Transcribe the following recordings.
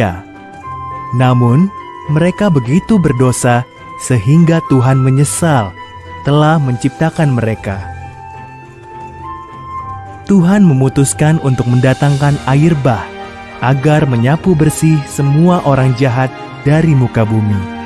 Ya, namun mereka begitu berdosa sehingga Tuhan menyesal telah menciptakan mereka. Tuhan memutuskan untuk mendatangkan air bah agar menyapu bersih semua orang jahat dari muka bumi.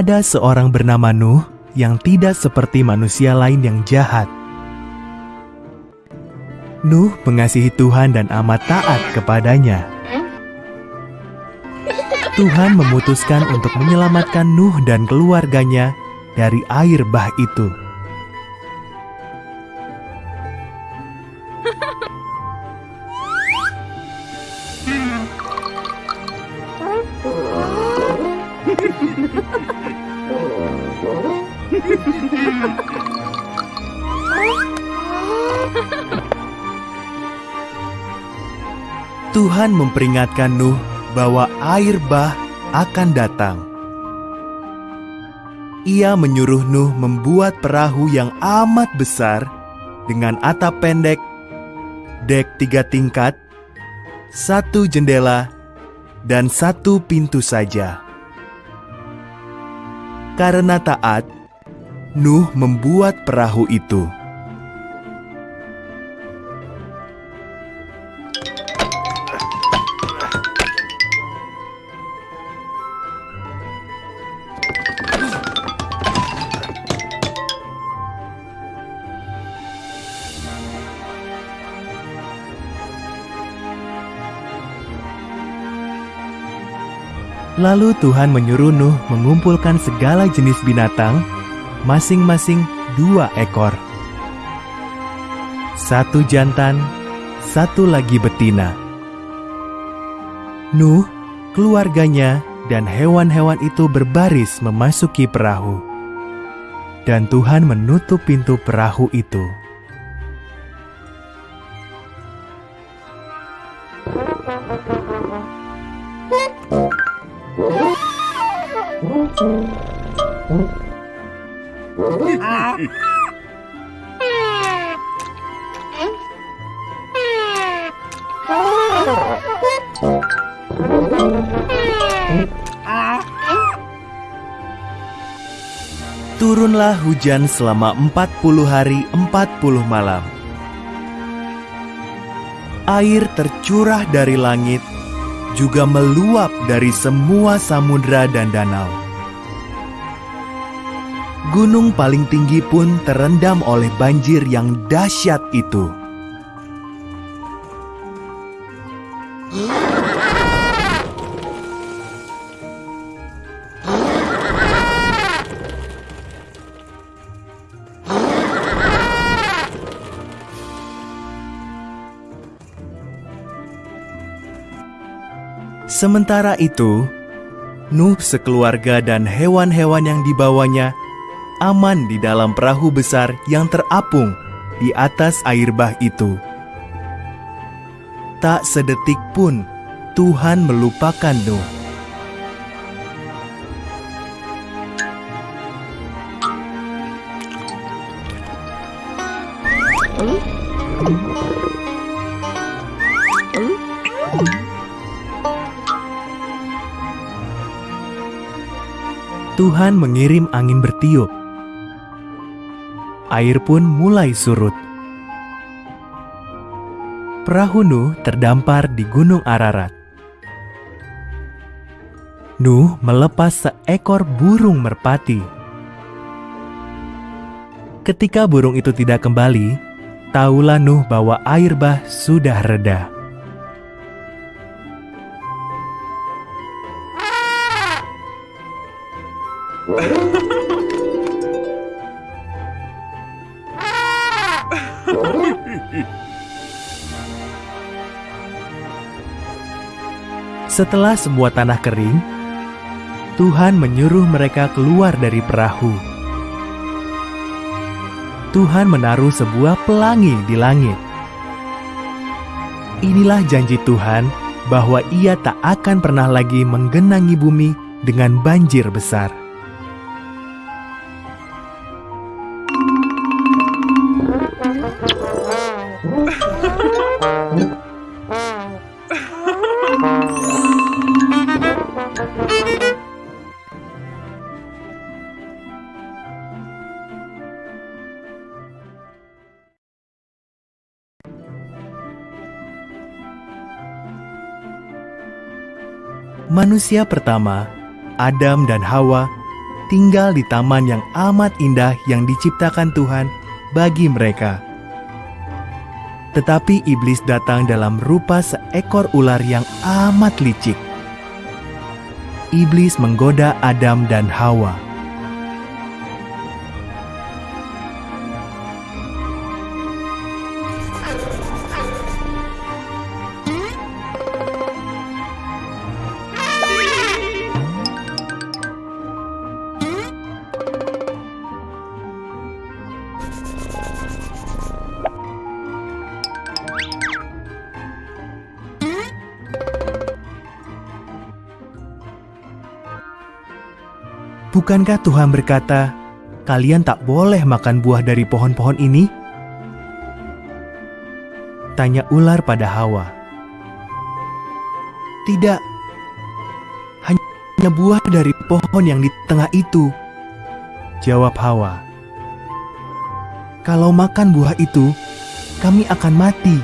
Ada seorang bernama Nuh yang tidak seperti manusia lain yang jahat. Nuh mengasihi Tuhan dan amat taat kepadanya. Tuhan memutuskan untuk menyelamatkan Nuh dan keluarganya dari air bah itu. Tuhan memperingatkan Nuh bahwa air bah akan datang. Ia menyuruh Nuh membuat perahu yang amat besar dengan atap pendek, dek tiga tingkat, satu jendela, dan satu pintu saja. Karena taat, Nuh membuat perahu itu. Lalu Tuhan menyuruh Nuh mengumpulkan segala jenis binatang, masing-masing dua ekor. Satu jantan, satu lagi betina. Nuh, keluarganya, dan hewan-hewan itu berbaris memasuki perahu. Dan Tuhan menutup pintu perahu itu. Turunlah hujan selama 40 hari 40 malam. Air tercurah dari langit, juga meluap dari semua samudra dan danau. Gunung paling tinggi pun terendam oleh banjir yang dahsyat itu. Sementara itu, Nuh sekeluarga dan hewan-hewan yang dibawanya aman di dalam perahu besar yang terapung di atas air bah itu. Tak sedetik pun Tuhan melupakan Nuh. Tuhan mengirim angin bertiup. Air pun mulai surut. Perahu Nuh terdampar di Gunung Ararat. Nuh melepas seekor burung merpati. Ketika burung itu tidak kembali, tahulah Nuh bahwa air bah sudah reda. Setelah semua tanah kering, Tuhan menyuruh mereka keluar dari perahu. Tuhan menaruh sebuah pelangi di langit. Inilah janji Tuhan bahwa Ia tak akan pernah lagi menggenangi bumi dengan banjir besar. Manusia pertama, Adam dan Hawa, tinggal di taman yang amat indah yang diciptakan Tuhan bagi mereka. Tetapi iblis datang dalam rupa seekor ular yang amat licik. Iblis menggoda Adam dan Hawa. Bukankah Tuhan berkata, "Kalian tak boleh makan buah dari pohon-pohon ini"? Tanya ular pada Hawa. "Tidak, hanya buah dari pohon yang di tengah itu," jawab Hawa. "Kalau makan buah itu, kami akan mati."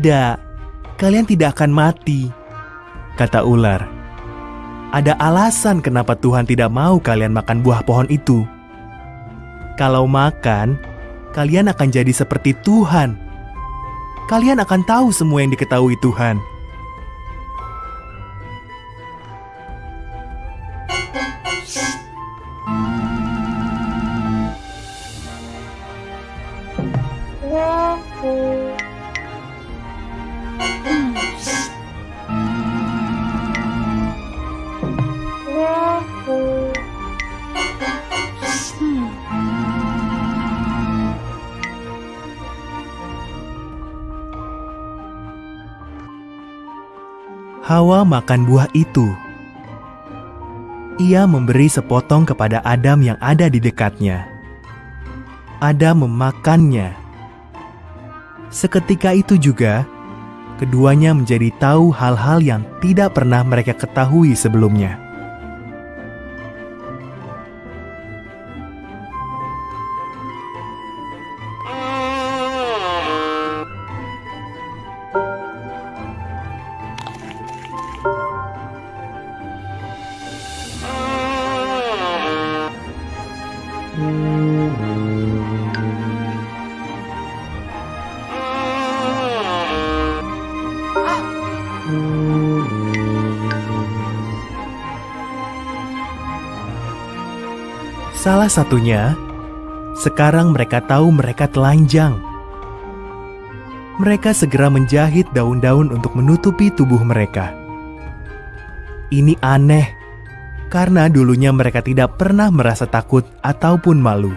Tidak, kalian tidak akan mati, kata ular. Ada alasan kenapa Tuhan tidak mau kalian makan buah pohon itu. Kalau makan, kalian akan jadi seperti Tuhan. Kalian akan tahu semua yang diketahui Tuhan. Hawa makan buah itu. Ia memberi sepotong kepada Adam yang ada di dekatnya. Adam memakannya. Seketika itu juga, keduanya menjadi tahu hal-hal yang tidak pernah mereka ketahui sebelumnya. Salah satunya, sekarang mereka tahu mereka telanjang. Mereka segera menjahit daun-daun untuk menutupi tubuh mereka. Ini aneh, karena dulunya mereka tidak pernah merasa takut ataupun malu.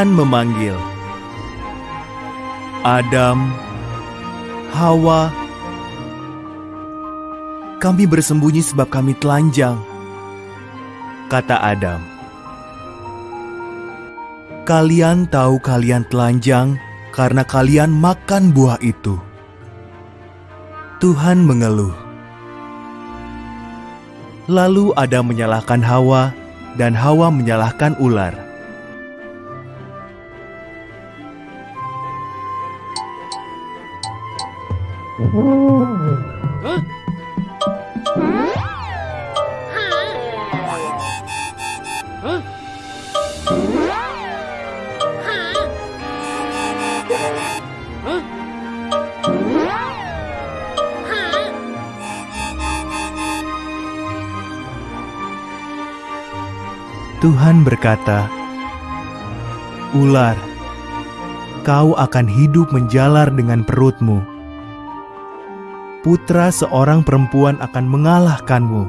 Tuhan memanggil Adam, Hawa. Kami bersembunyi sebab kami telanjang, kata Adam. Kalian tahu kalian telanjang karena kalian makan buah itu. Tuhan mengeluh. Lalu Adam menyalahkan Hawa, dan Hawa menyalahkan ular. Tuhan berkata, "Ular, kau akan hidup menjalar dengan perutmu. Putra seorang perempuan akan mengalahkanmu.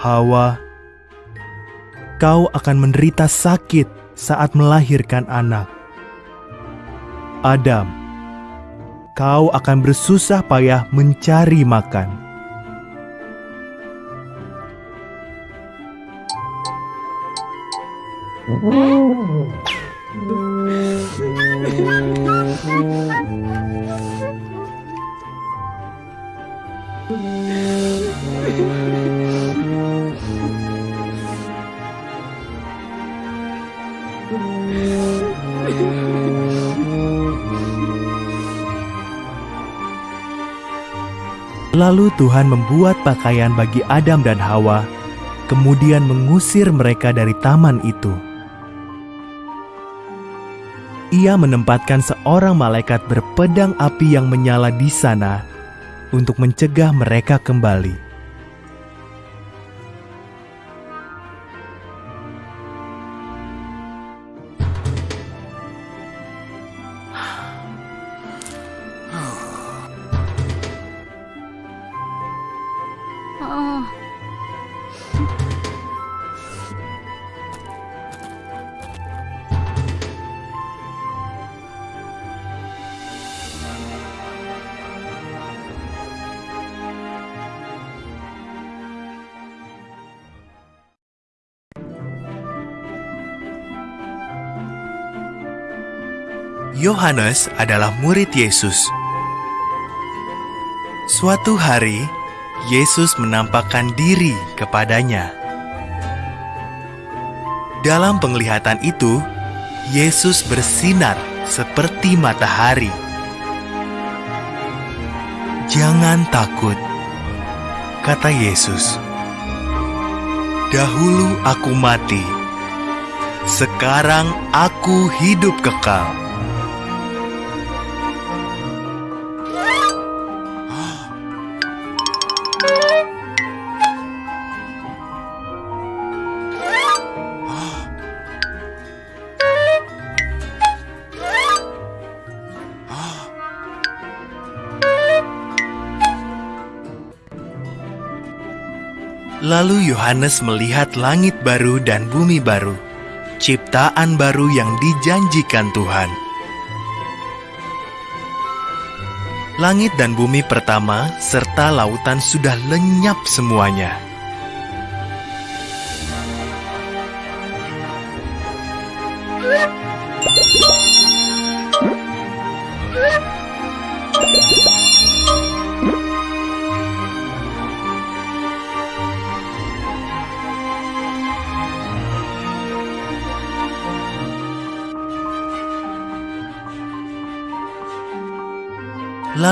Hawa, kau akan menderita sakit saat melahirkan anak. Adam, kau akan bersusah payah mencari makan." Lalu Tuhan membuat pakaian bagi Adam dan Hawa, kemudian mengusir mereka dari taman itu. Ia menempatkan seorang malaikat berpedang api yang menyala di sana untuk mencegah mereka kembali. Yohanes adalah murid Yesus. Suatu hari, Yesus menampakkan diri kepadanya. Dalam penglihatan itu, Yesus bersinar seperti matahari. "Jangan takut," kata Yesus. "Dahulu aku mati, sekarang aku hidup kekal." Lalu Yohanes melihat langit baru dan bumi baru, ciptaan baru yang dijanjikan Tuhan. Langit dan bumi pertama serta lautan sudah lenyap semuanya.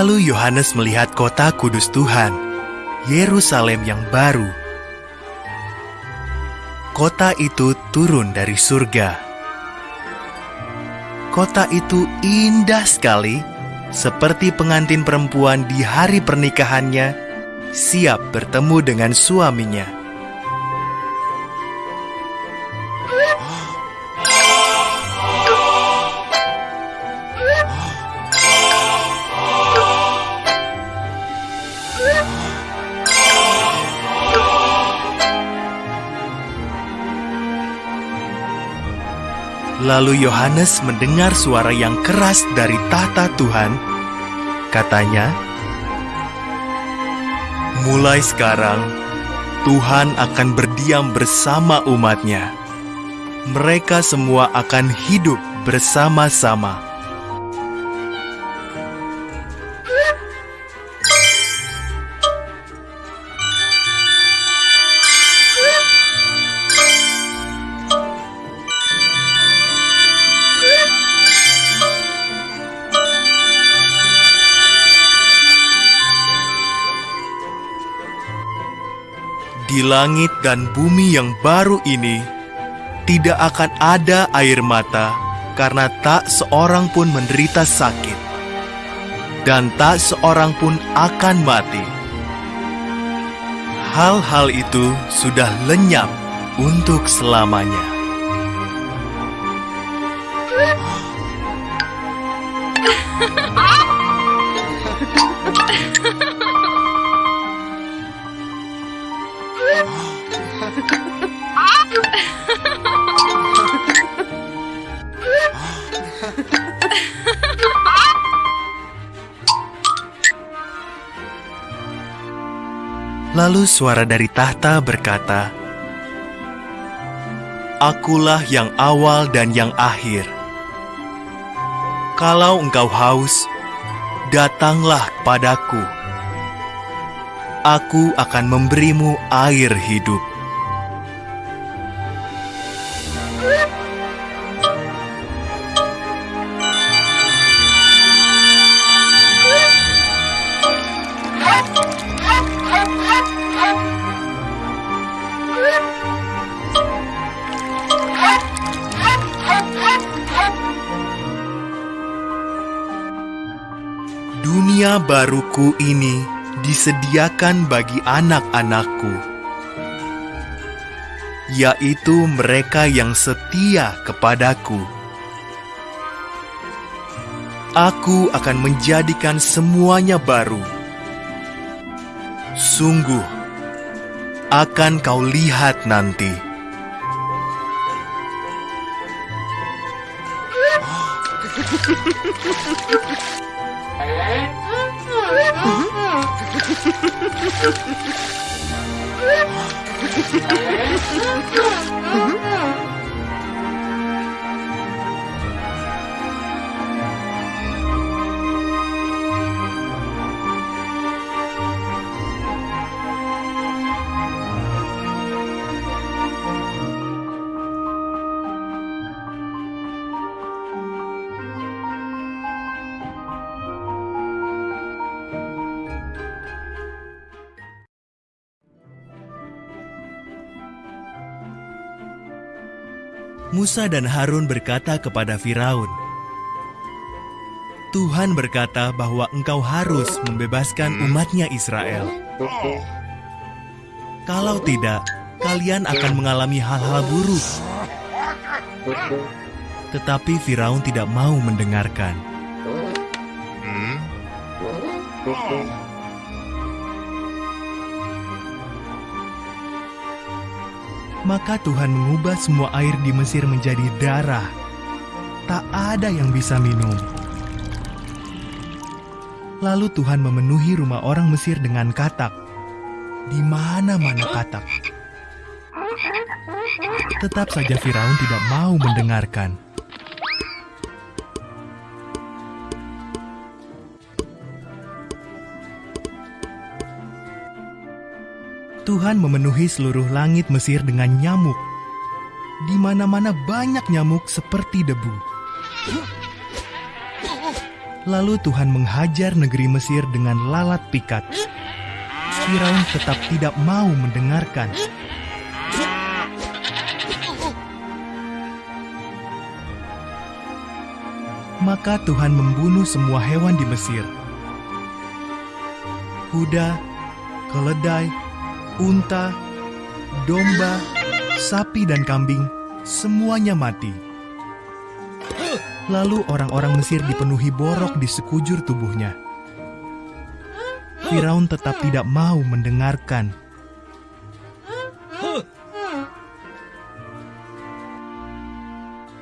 Lalu Yohanes melihat kota kudus Tuhan, Yerusalem yang baru. Kota itu turun dari surga. Kota itu indah sekali, seperti pengantin perempuan di hari pernikahannya, siap bertemu dengan suaminya. Lalu Yohanes mendengar suara yang keras dari tahta Tuhan. Katanya, "Mulai sekarang, Tuhan akan berdiam bersama umatnya. mereka semua akan hidup bersama-sama. Langit dan bumi yang baru ini, tidak akan ada air mata karena tak seorang pun menderita sakit, dan tak seorang pun akan mati. Hal-hal itu sudah lenyap untuk selamanya. Lalu suara dari tahta berkata, Akulah yang awal dan yang akhir. Kalau engkau haus, datanglah padaku. Aku akan memberimu air hidup. Baruku ini disediakan bagi anak-anakku, yaitu mereka yang setia kepadaku. Aku akan menjadikan semuanya baru. Sungguh, akan kau lihat nanti. Musa dan Harun berkata kepada Firaun, Tuhan berkata bahwa engkau harus membebaskan umatnya Israel. Kalau tidak, kalian akan mengalami hal-hal buruk. Tetapi Firaun tidak mau mendengarkan. Maka Tuhan mengubah semua air di Mesir menjadi darah. Tak ada yang bisa minum. Lalu Tuhan memenuhi rumah orang Mesir dengan katak. Di mana-mana katak. Tetap saja Firaun tidak mau mendengarkan. Tuhan memenuhi seluruh langit Mesir dengan nyamuk. Di mana-mana banyak nyamuk seperti debu. Lalu Tuhan menghajar negeri Mesir dengan lalat pikat. Firaun tetap tidak mau mendengarkan. Maka Tuhan membunuh semua hewan di Mesir. Kuda, keledai, unta, domba, sapi dan kambing, semuanya mati. Lalu orang-orang Mesir dipenuhi borok di sekujur tubuhnya. Firaun tetap tidak mau mendengarkan.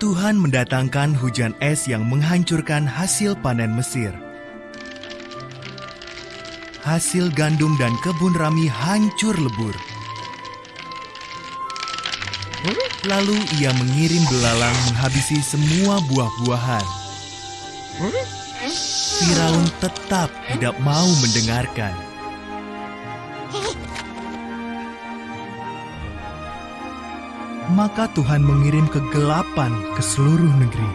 Tuhan mendatangkan hujan es yang menghancurkan hasil panen Mesir. Hasil gandum dan kebun rami hancur lebur. Lalu ia mengirim belalang menghabisi semua buah-buahan. Firaun tetap tidak mau mendengarkan. Maka Tuhan mengirim kegelapan ke seluruh negeri.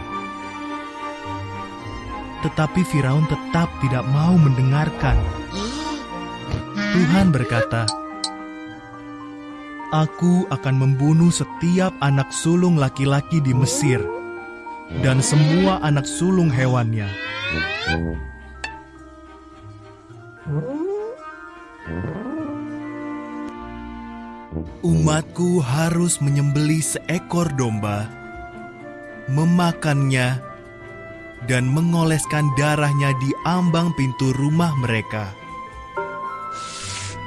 Tetapi Firaun tetap tidak mau mendengarkan. Tuhan berkata, Aku akan membunuh setiap anak sulung laki-laki di Mesir dan semua anak sulung hewannya. Umatku harus menyembeli seekor domba, memakannya, dan mengoleskan darahnya di ambang pintu rumah mereka.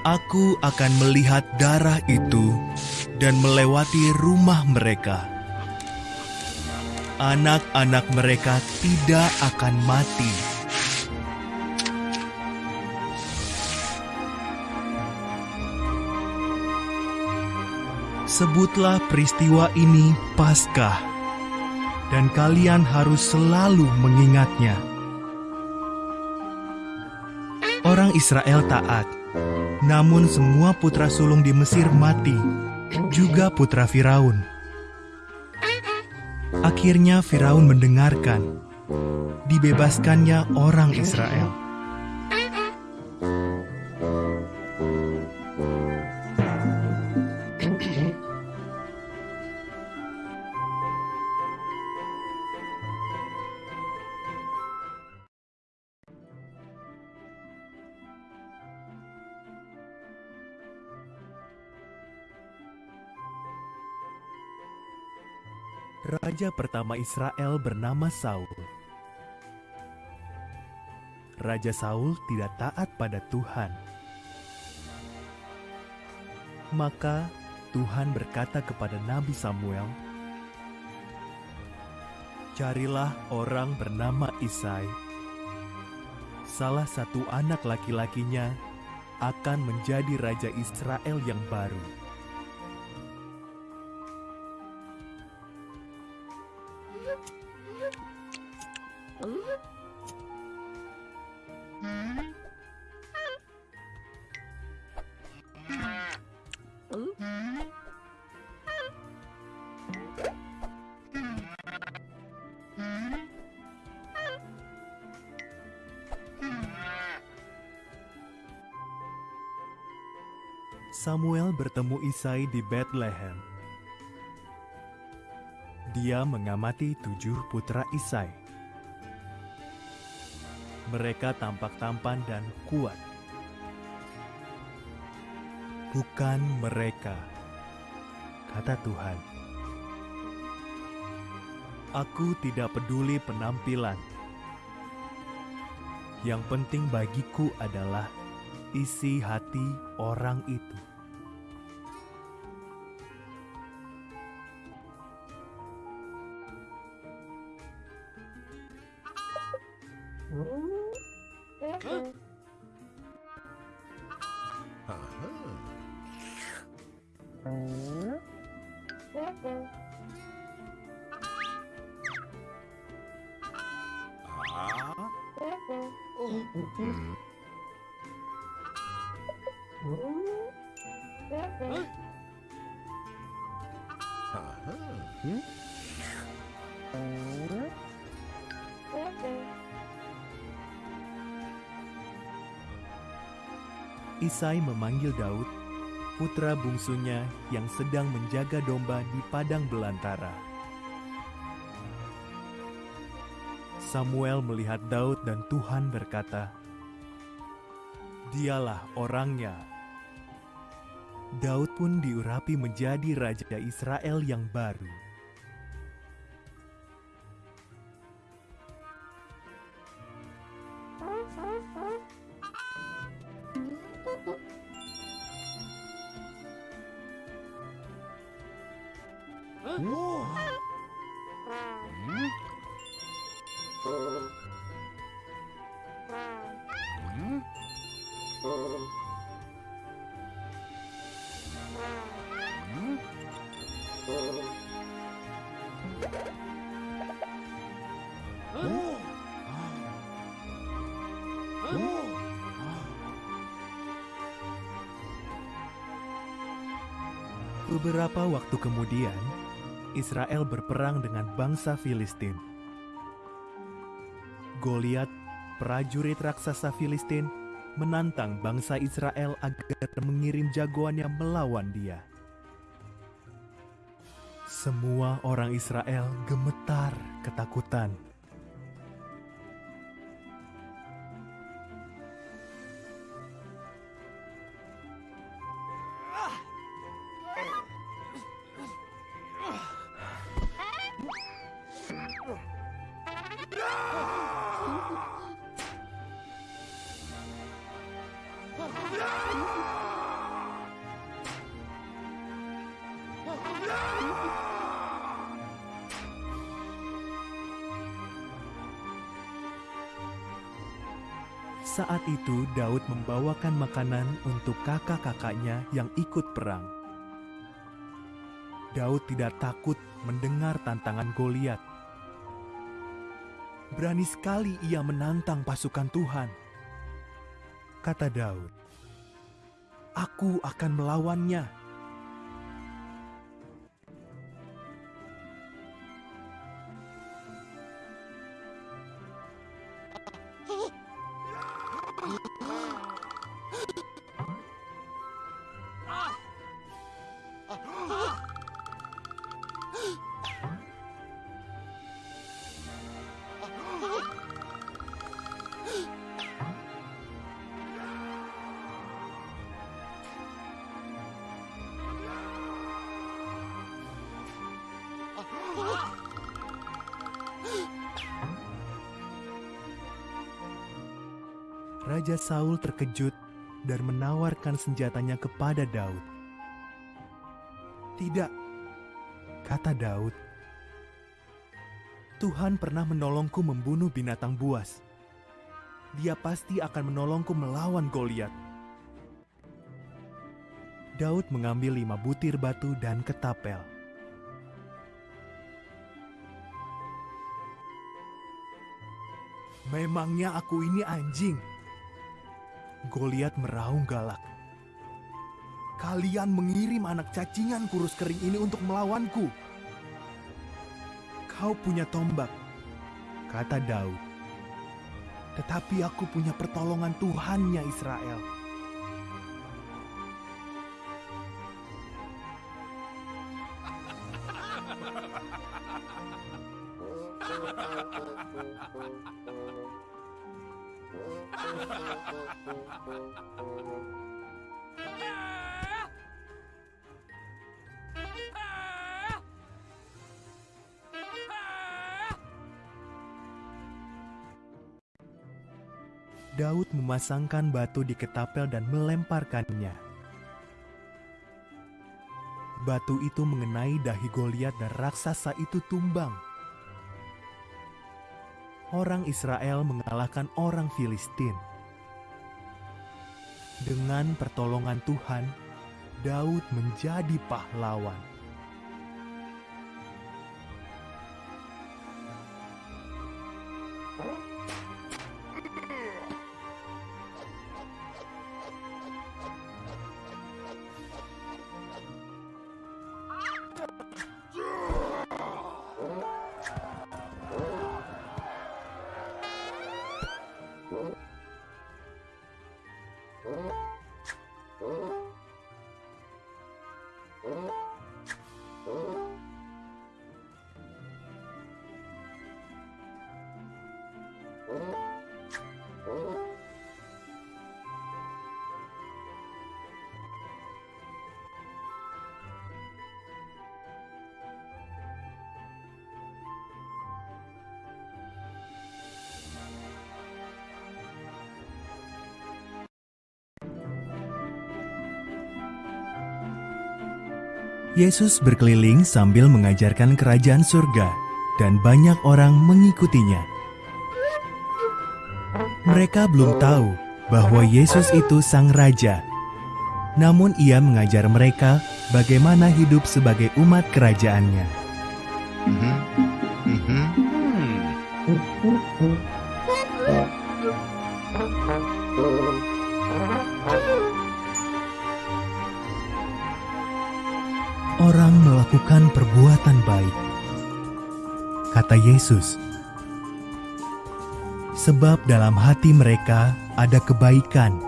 Aku akan melihat darah itu dan melewati rumah mereka. Anak-anak mereka tidak akan mati. Sebutlah peristiwa ini Paskah, dan kalian harus selalu mengingatnya. Orang Israel taat, namun semua putra sulung di Mesir mati, juga putra Firaun. Akhirnya Firaun mendengarkan, dibebaskannya orang Israel. Raja pertama Israel bernama Saul. Raja Saul tidak taat pada Tuhan. Maka Tuhan berkata kepada Nabi Samuel, "Carilah orang bernama Isai. Salah satu anak laki-lakinya akan menjadi raja Israel yang baru." Samuel bertemu Isai di Bethlehem. Dia mengamati tujuh putra Isai. Mereka tampak tampan dan kuat. Bukan mereka, kata Tuhan. Aku tidak peduli penampilan. Yang penting bagiku adalah isi hati orang itu. Isai memanggil Daud, putra bungsunya yang sedang menjaga domba di padang belantara. Samuel melihat Daud dan Tuhan berkata, "Dialah orangnya." Daud pun diurapi menjadi raja Israel yang baru. Israel berperang dengan bangsa Filistin. Goliat, prajurit raksasa Filistin, menantang bangsa Israel agar mengirim jagoannya melawan dia. Semua orang Israel gemetar ketakutan. Itu Daud membawakan makanan untuk kakak-kakaknya yang ikut perang. Daud tidak takut mendengar tantangan Goliat. Berani sekali ia menantang pasukan Tuhan. Kata Daud, "Aku akan melawannya." Saul terkejut dan menawarkan senjatanya kepada Daud. "Tidak," kata Daud. "Tuhan pernah menolongku membunuh binatang buas. Dia pasti akan menolongku melawan Goliat." Daud mengambil lima butir batu dan ketapel. Memangnya aku ini anjing? Goliat meraung galak. Kalian mengirim anak cacingan kurus kering ini untuk melawanku. Kau punya tombak, kata Daud. Tetapi aku punya pertolongan Tuhannya Israel. Daud memasangkan batu di ketapel dan melemparkannya. Batu itu mengenai dahi Goliat dan raksasa itu tumbang. Orang Israel mengalahkan orang Filistin. Dengan pertolongan Tuhan, Daud menjadi pahlawan. Yesus berkeliling sambil mengajarkan kerajaan surga, dan banyak orang mengikutinya. Mereka belum tahu bahwa Yesus itu Sang Raja, namun Ia mengajar mereka bagaimana hidup sebagai umat kerajaannya. Mhm. Mhm. Yesus, sebab dalam hati mereka ada kebaikan.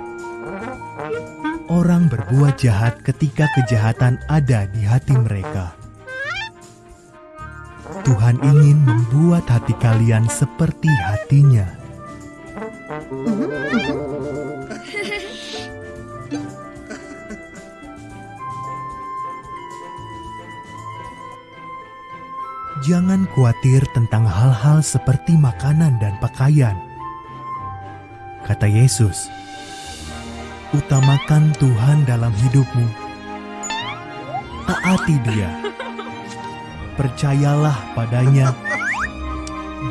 Orang berbuat jahat ketika kejahatan ada di hati mereka. Tuhan ingin membuat hati kalian seperti hatinya. Khawatir tentang hal-hal seperti makanan dan pakaian. Kata Yesus, utamakan Tuhan dalam hidupmu. Taati Dia. Percayalah padanya.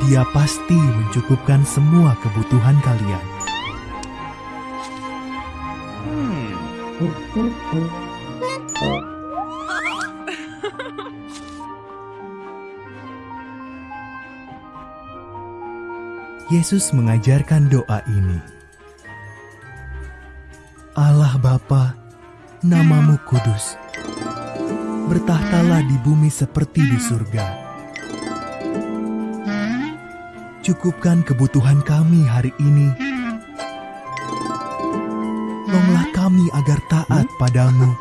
Dia pasti mencukupkan semua kebutuhan kalian. Yesus mengajarkan doa ini. Allah Bapa, namamu kudus. Bertahtalah di bumi seperti di surga. Cukupkan kebutuhan kami hari ini. Tolonglah kami agar taat padamu.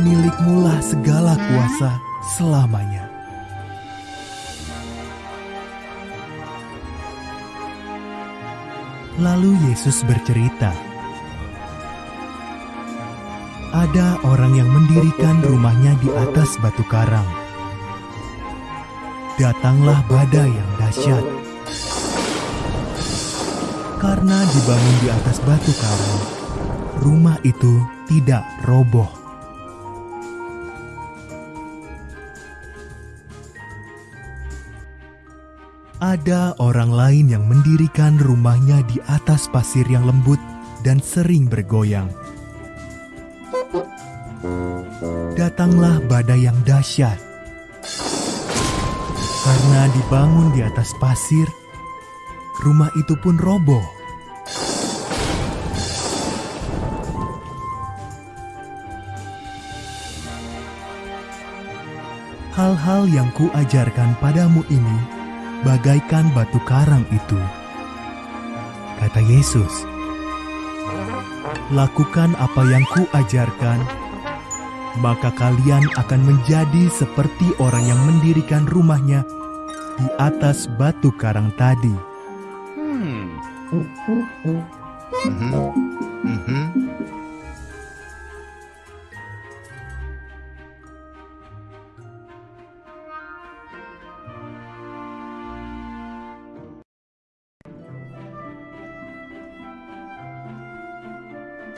Milikmulah segala kuasa selamanya. Lalu Yesus bercerita, "Ada orang yang mendirikan rumahnya di atas batu karang. Datanglah badai yang dahsyat. Karena dibangun di atas batu karang, rumah itu tidak roboh." Ada orang lain yang mendirikan rumahnya di atas pasir yang lembut dan sering bergoyang. Datanglah badai yang dahsyat. Karena dibangun di atas pasir, rumah itu pun roboh. Hal-hal yang kuajarkan padamu ini bagaikan batu karang itu. Kata Yesus, "Lakukan apa yang kuajarkan, maka kalian akan menjadi seperti orang yang mendirikan rumahnya di atas batu karang tadi." Mhm. Mhm.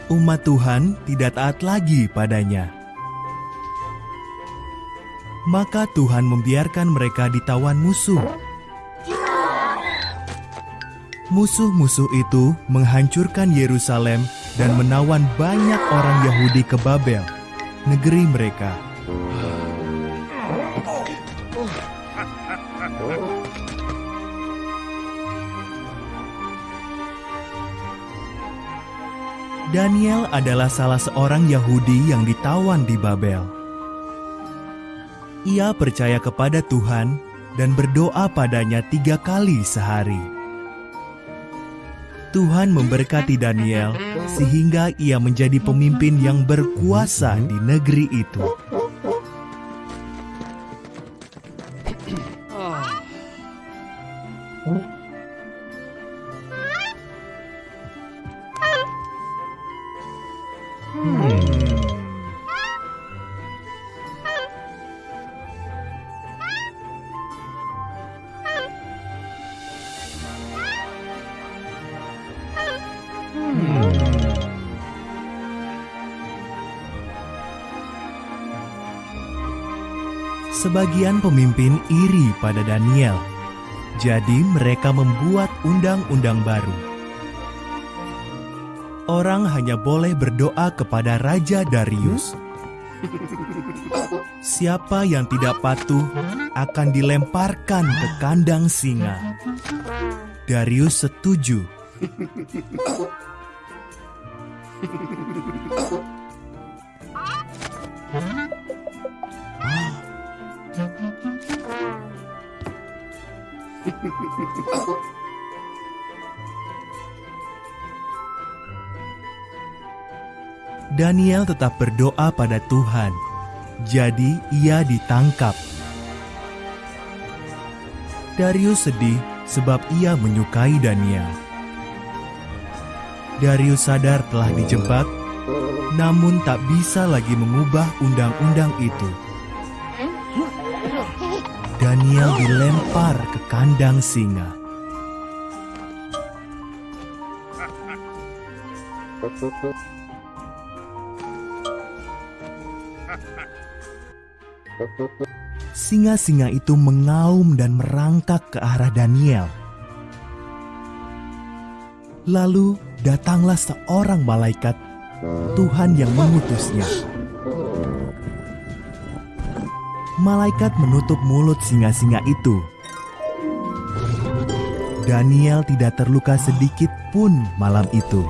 Umat Tuhan tidak taat lagi padanya. Maka Tuhan membiarkan mereka ditawan musuh. Musuh-musuh itu menghancurkan Yerusalem dan menawan banyak orang Yahudi ke Babel, negeri mereka. Daniel adalah salah seorang Yahudi yang ditawan di Babel. Ia percaya kepada Tuhan dan berdoa padanya tiga kali sehari. Tuhan memberkati Daniel sehingga ia menjadi pemimpin yang berkuasa di negeri itu. Sebagian pemimpin iri pada Daniel, jadi mereka membuat undang-undang baru. Orang hanya boleh berdoa kepada Raja Darius. Siapa yang tidak patuh akan dilemparkan ke kandang singa. Darius setuju. Daniel tetap berdoa pada Tuhan, jadi ia ditangkap. Darius sedih sebab ia menyukai Daniel. Darius sadar telah dijebak, namun tak bisa lagi mengubah undang-undang itu. Daniel dilempar ke kandang singa. Singa-singa itu mengaum dan merangkak ke arah Daniel. Lalu datanglah seorang malaikat Tuhan yang mengutusnya. Malaikat menutup mulut singa-singa itu. Daniel tidak terluka sedikit pun malam itu.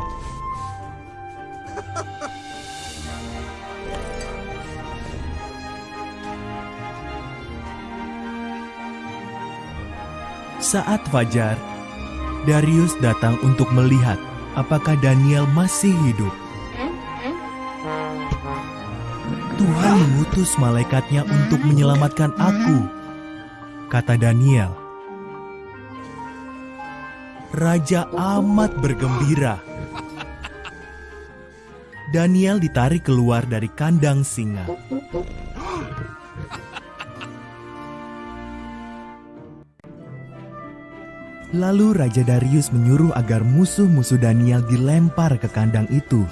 Saat fajar, Darius datang untuk melihat apakah Daniel masih hidup. Tuhan mengutus malaikatnya untuk menyelamatkan aku, kata Daniel. Raja amat bergembira. Daniel ditarik keluar dari kandang singa. Lalu Raja Darius menyuruh agar musuh-musuh Daniel dilempar ke kandang itu.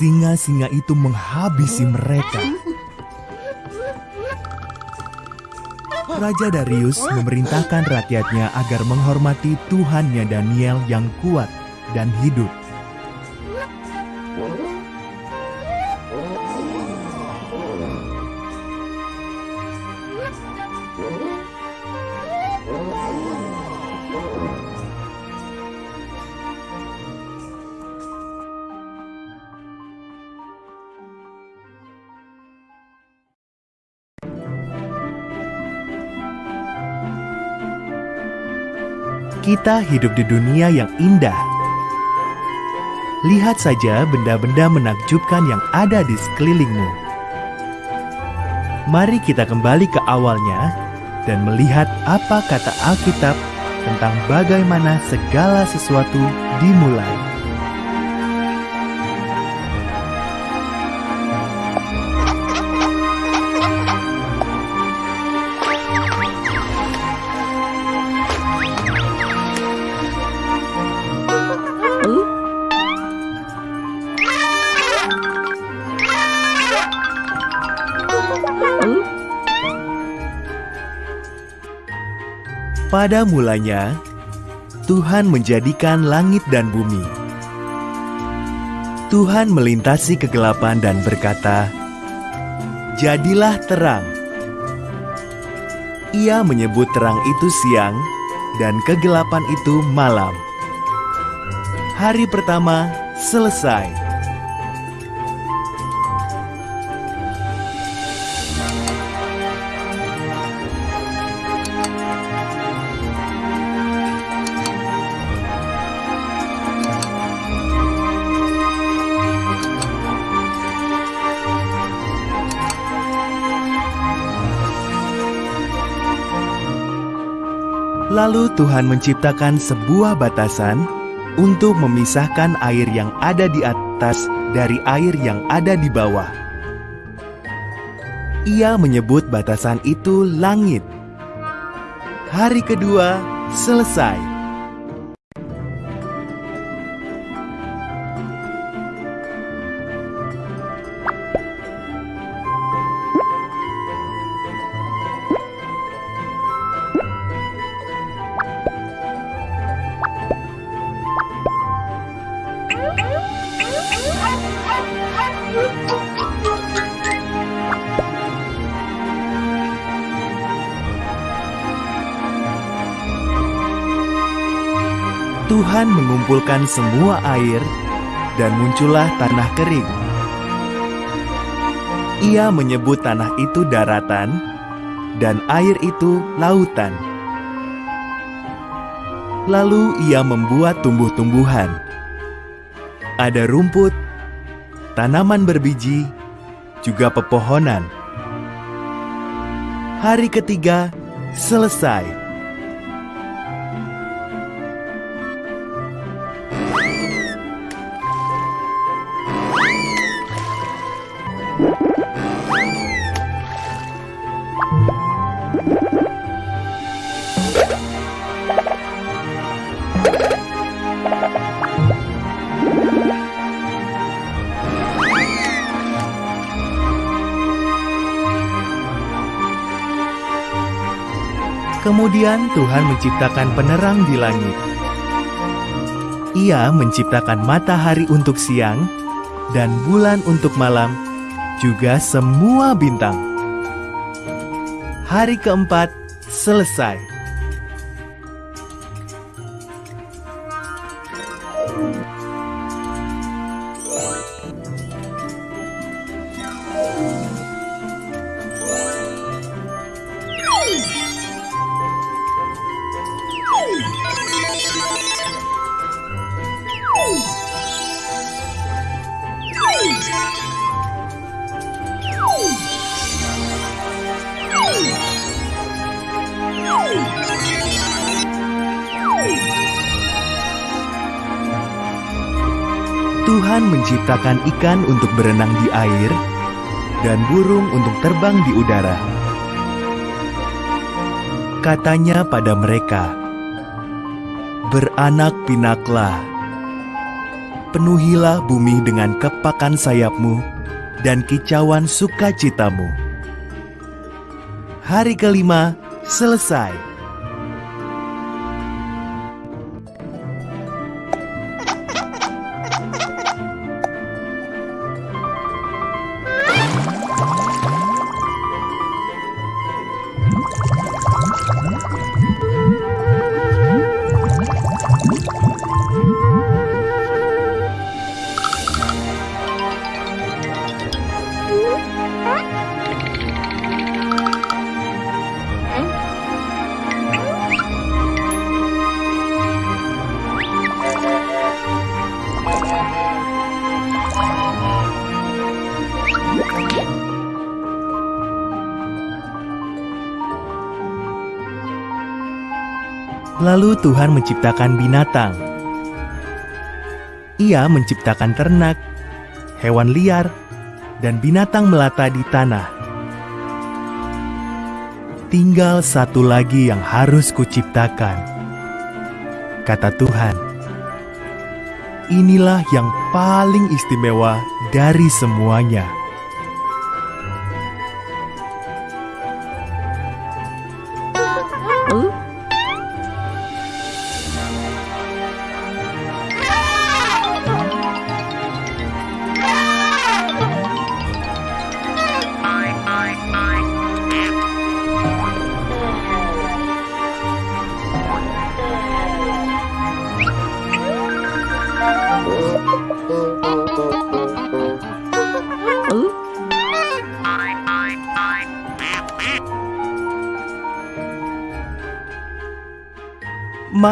Singa-singa itu menghabisi mereka. Raja Darius memerintahkan rakyatnya agar menghormati Tuhannya Daniel yang kuat dan hidup. Kita hidup di dunia yang indah. Lihat saja benda-benda menakjubkan yang ada di sekelilingmu. Mari kita kembali ke awalnya dan melihat apa kata Alkitab tentang bagaimana segala sesuatu dimulai. Pada mulanya, Tuhan menjadikan langit dan bumi. Tuhan melintasi kegelapan dan berkata, "Jadilah terang." Ia menyebut terang itu siang dan kegelapan itu malam. Hari pertama selesai. Lalu Tuhan menciptakan sebuah batasan untuk memisahkan air yang ada di atas dari air yang ada di bawah. Ia menyebut batasan itu langit. Hari kedua selesai. Mengumpulkan semua air dan muncullah tanah kering. Ia menyebut tanah itu daratan dan air itu lautan. Lalu ia membuat tumbuh-tumbuhan. Ada rumput, tanaman berbiji, juga pepohonan. Hari ketiga selesai. Kemudian Tuhan menciptakan penerang di langit. Ia menciptakan matahari untuk siang dan bulan untuk malam, juga semua bintang. Hari keempat selesai. Menciptakan ikan untuk berenang di air dan burung untuk terbang di udara. Katanya pada mereka, "Beranak pinaklah, penuhilah bumi dengan kepakan sayapmu dan kicauan sukacitamu." Hari kelima selesai. Lalu Tuhan menciptakan binatang. Ia menciptakan ternak, hewan liar, dan binatang melata di tanah. Tinggal satu lagi yang harus kuciptakan, kata Tuhan. Inilah yang paling istimewa dari semuanya.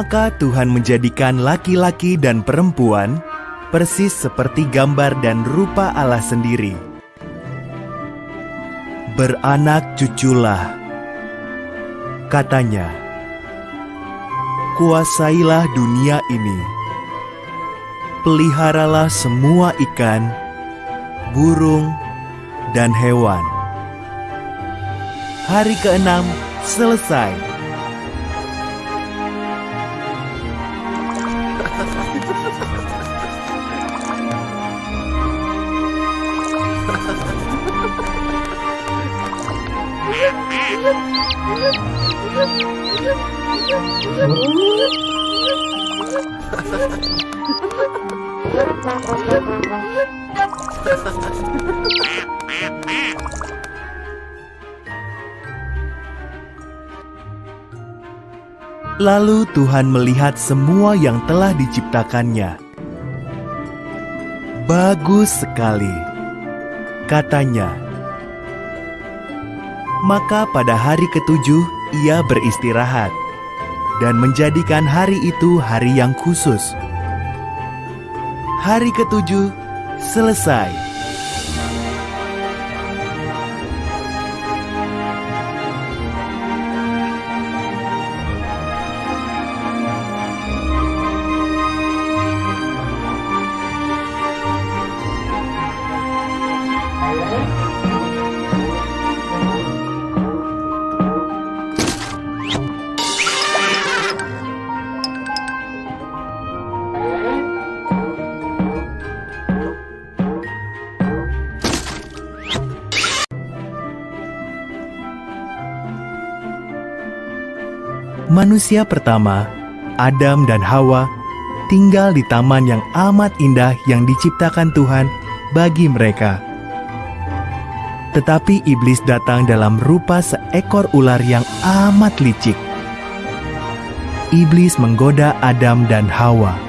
Maka Tuhan menjadikan laki-laki dan perempuan persis seperti gambar dan rupa Allah sendiri. Beranak cuculah, katanya, kuasailah dunia ini, peliharalah semua ikan, burung, dan hewan. Hari keenam selesai. Lalu Tuhan melihat semua yang telah diciptakannya. Bagus sekali, katanya. Maka pada hari ketujuh ia beristirahat dan menjadikan hari itu hari yang khusus. Hari ketujuh selesai. Manusia pertama, Adam dan Hawa, tinggal di taman yang amat indah yang diciptakan Tuhan bagi mereka. Tetapi iblis datang dalam rupa seekor ular yang amat licik. Iblis menggoda Adam dan Hawa.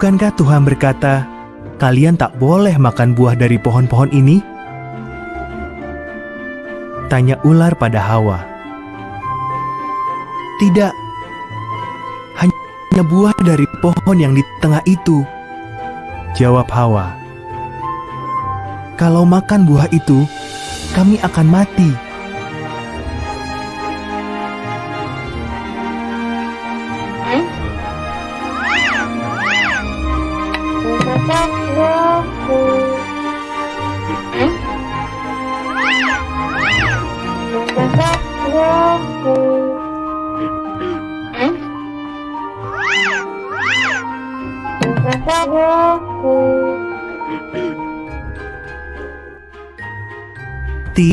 Bukankah Tuhan berkata, "Kalian tak boleh makan buah dari pohon-pohon ini"? Tanya ular pada Hawa. "Tidak, hanya buah dari pohon yang di tengah itu," jawab Hawa. "Kalau makan buah itu, kami akan mati."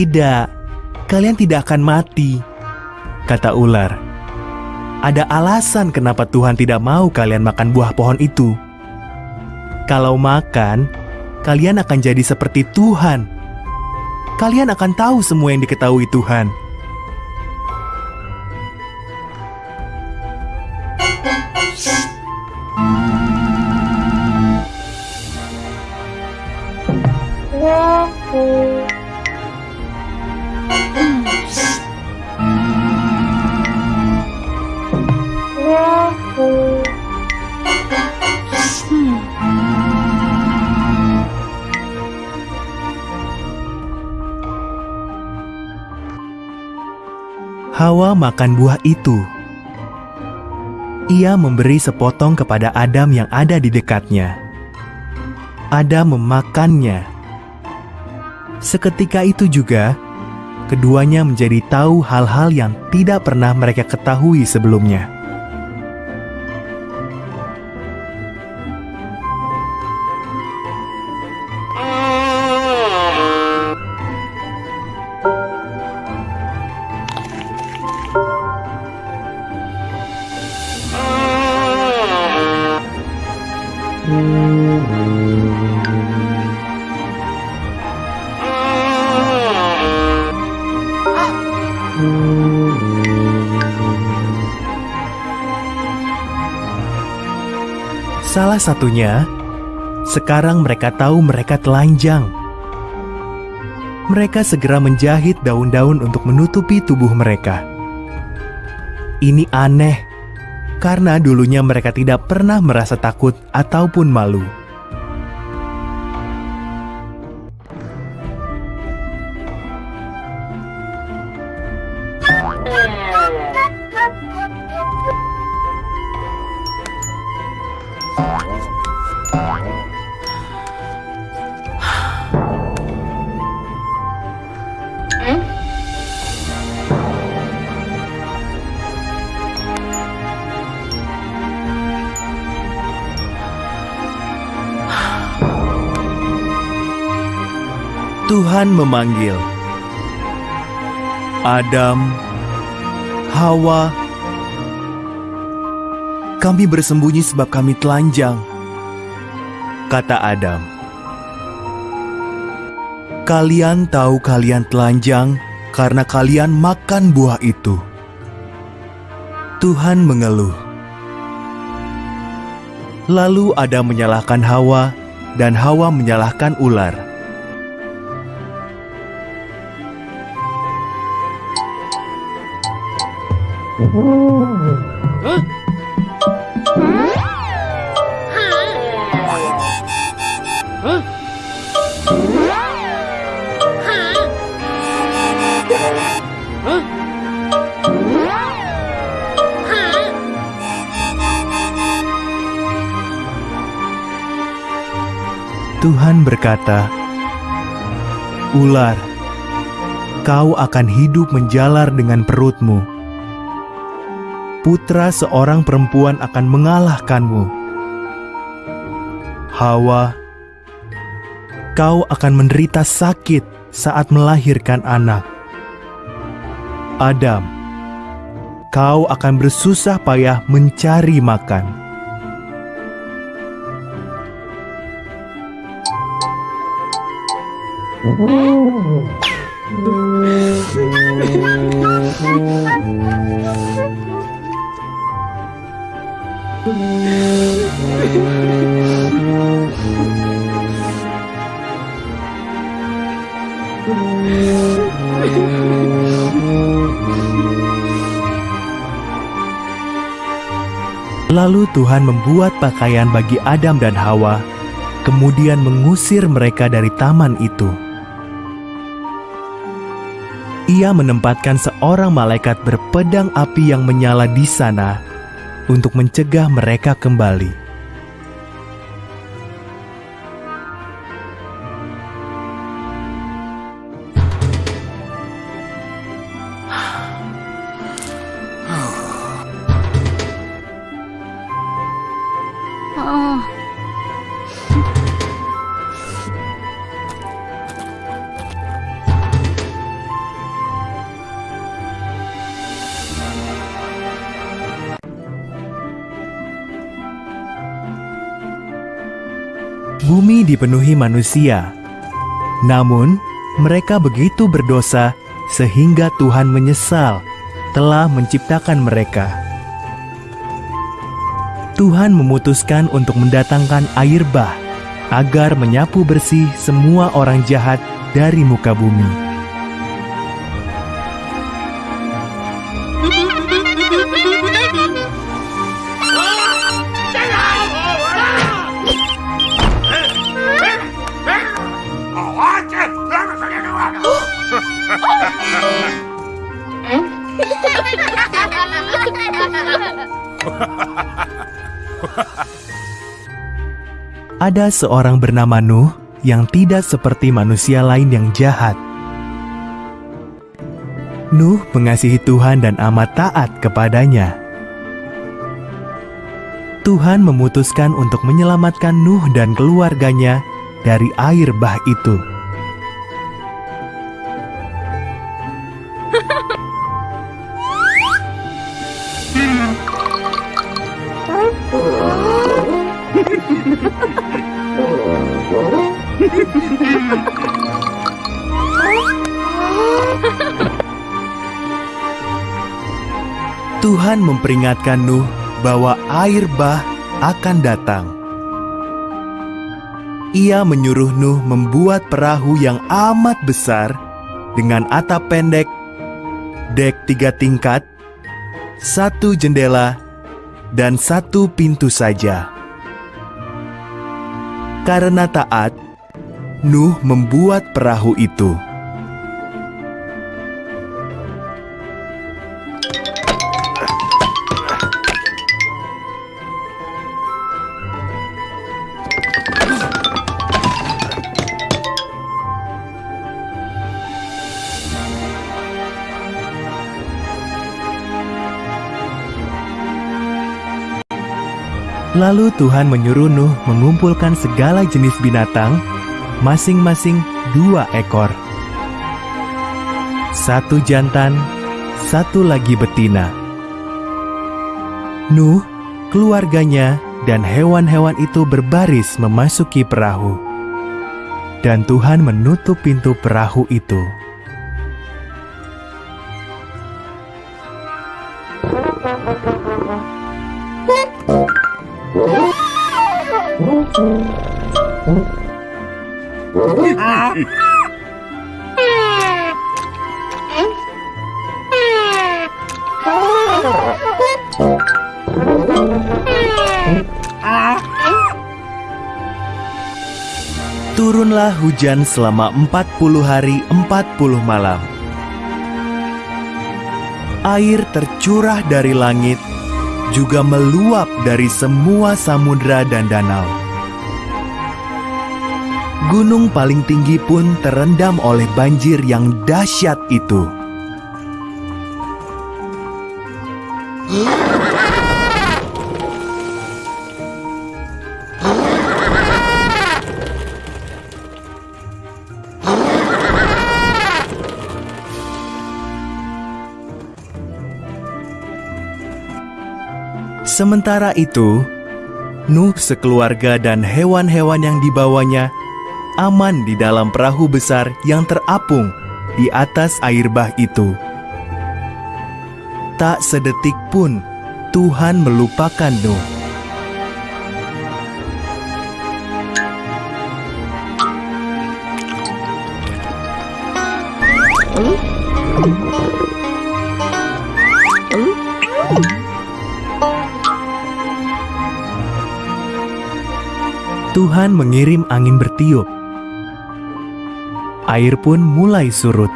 Tidak, kalian tidak akan mati, kata ular. Ada alasan kenapa Tuhan tidak mau kalian makan buah pohon itu. Kalau makan, kalian akan jadi seperti Tuhan. Kalian akan tahu semua yang diketahui Tuhan. Hawa makan buah itu. Ia memberi sepotong kepada Adam yang ada di dekatnya. Adam memakannya. Seketika itu juga, keduanya menjadi tahu hal-hal yang tidak pernah mereka ketahui sebelumnya. Satunya, sekarang mereka tahu mereka telanjang. Mereka segera menjahit daun-daun untuk menutupi tubuh mereka. Ini aneh, karena dulunya mereka tidak pernah merasa takut ataupun malu. Memanggil, "Adam, Hawa, kami bersembunyi sebab kami telanjang, kata Adam. Kalian tahu kalian telanjang karena kalian makan buah itu. Tuhan mengeluh. Lalu Adam menyalahkan Hawa, dan Hawa menyalahkan ular. Tuhan berkata, "Ular, kau akan hidup menjalar dengan perutmu. Putra seorang perempuan akan mengalahkanmu. Hawa, kau akan menderita sakit saat melahirkan anak. Adam, kau akan bersusah payah mencari makan." Lalu Tuhan membuat pakaian bagi Adam dan Hawa, kemudian mengusir mereka dari taman itu. Ia menempatkan seorang malaikat berpedang api yang menyala di sana untuk mencegah mereka kembali. Bumi dipenuhi manusia, namun mereka begitu berdosa sehingga Tuhan menyesal telah menciptakan mereka. Tuhan memutuskan untuk mendatangkan air bah agar menyapu bersih semua orang jahat dari muka bumi. Ada seorang bernama Nuh yang tidak seperti manusia lain yang jahat. Nuh mengasihi Tuhan dan amat taat kepadanya. Tuhan memutuskan untuk menyelamatkan Nuh dan keluarganya dari air bah itu. Memperingatkan Nuh bahwa air bah akan datang. Ia menyuruh Nuh membuat perahu yang amat besar dengan atap pendek, dek tiga tingkat, satu jendela, dan satu pintu saja. Karena taat, Nuh membuat perahu itu. Lalu Tuhan menyuruh Nuh mengumpulkan segala jenis binatang, masing-masing dua ekor. Satu jantan, satu lagi betina. Nuh, keluarganya, dan hewan-hewan itu berbaris memasuki perahu. Dan Tuhan menutup pintu perahu itu. Hujan selama 40 hari 40 malam. Air tercurah dari langit, juga meluap dari semua samudra dan danau. Gunung paling tinggi pun terendam oleh banjir yang dahsyat itu. Sementara itu, Nuh sekeluarga dan hewan-hewan yang dibawanya aman di dalam perahu besar yang terapung di atas air bah itu. Tak sedetik pun Tuhan melupakan Nuh. Tuhan mengirim angin bertiup. Air pun mulai surut.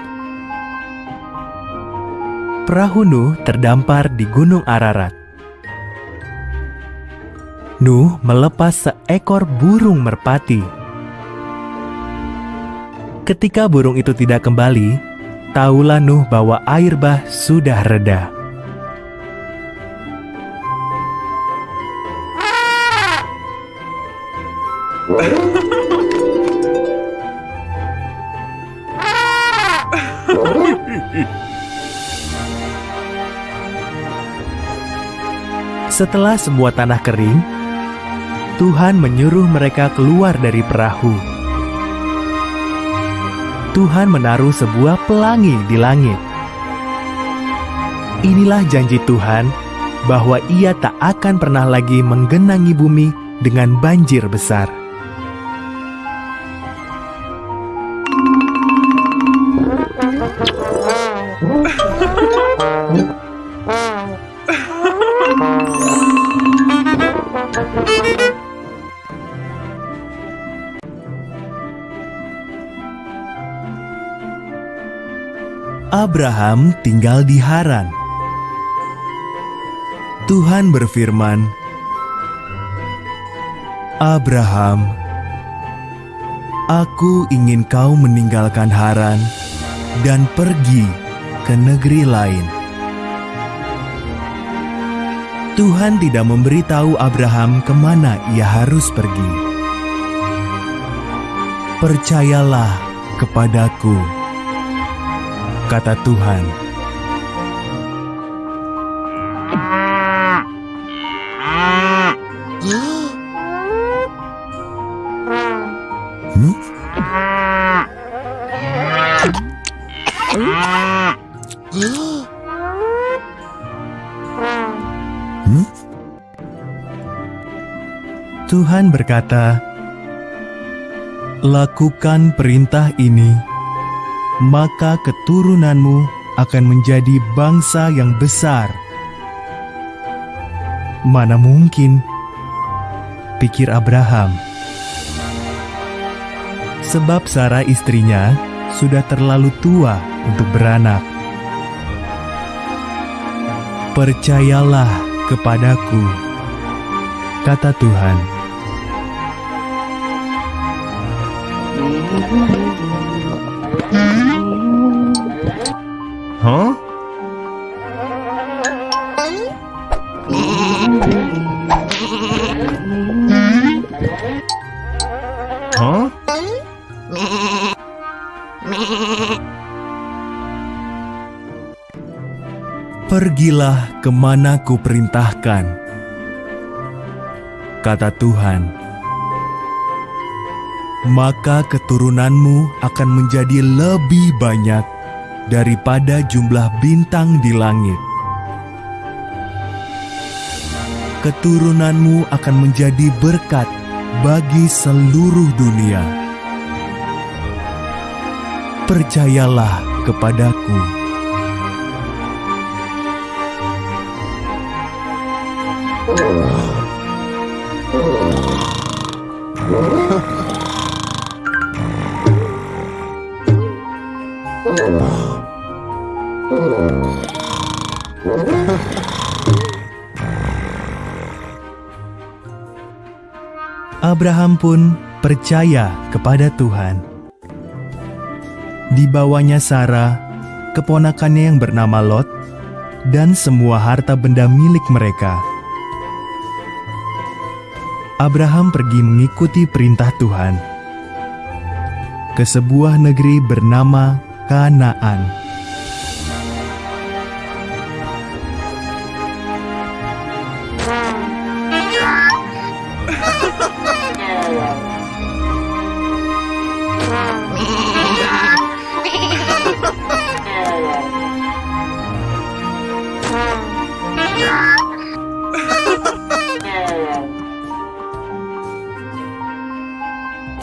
Perahu Nuh terdampar di Gunung Ararat. Nuh melepas seekor burung merpati. Ketika burung itu tidak kembali, tahulah Nuh bahwa air bah sudah reda. Setelah semua tanah kering, Tuhan menyuruh mereka keluar dari perahu. Tuhan menaruh sebuah pelangi di langit. Inilah janji Tuhan bahwa Ia tak akan pernah lagi menggenangi bumi dengan banjir besar. Abraham tinggal di Haran. Tuhan berfirman, "Abraham, Aku ingin kau meninggalkan Haran dan pergi ke negeri lain." Tuhan tidak memberitahu Abraham ke mana ia harus pergi. Percayalah kepadaku kata Tuhan. Tuhan berkata, "Lakukan perintah ini." Maka keturunanmu akan menjadi bangsa yang besar. Mana mungkin, pikir Abraham. Sebab Sarah istrinya sudah terlalu tua untuk beranak. Percayalah kepadaku, kata Tuhan. Huh? Pergilah ke mana ku perintahkan, kata Tuhan. Maka keturunanmu akan menjadi lebih banyak daripada jumlah bintang di langit. Keturunanmu akan menjadi berkat bagi seluruh dunia. Percayalah kepadaku. Abraham pun percaya kepada Tuhan. Dibawanya Sarah, keponakannya yang bernama Lot, dan semua harta benda milik mereka. Abraham pergi mengikuti perintah Tuhan ke sebuah negeri bernama Kanaan.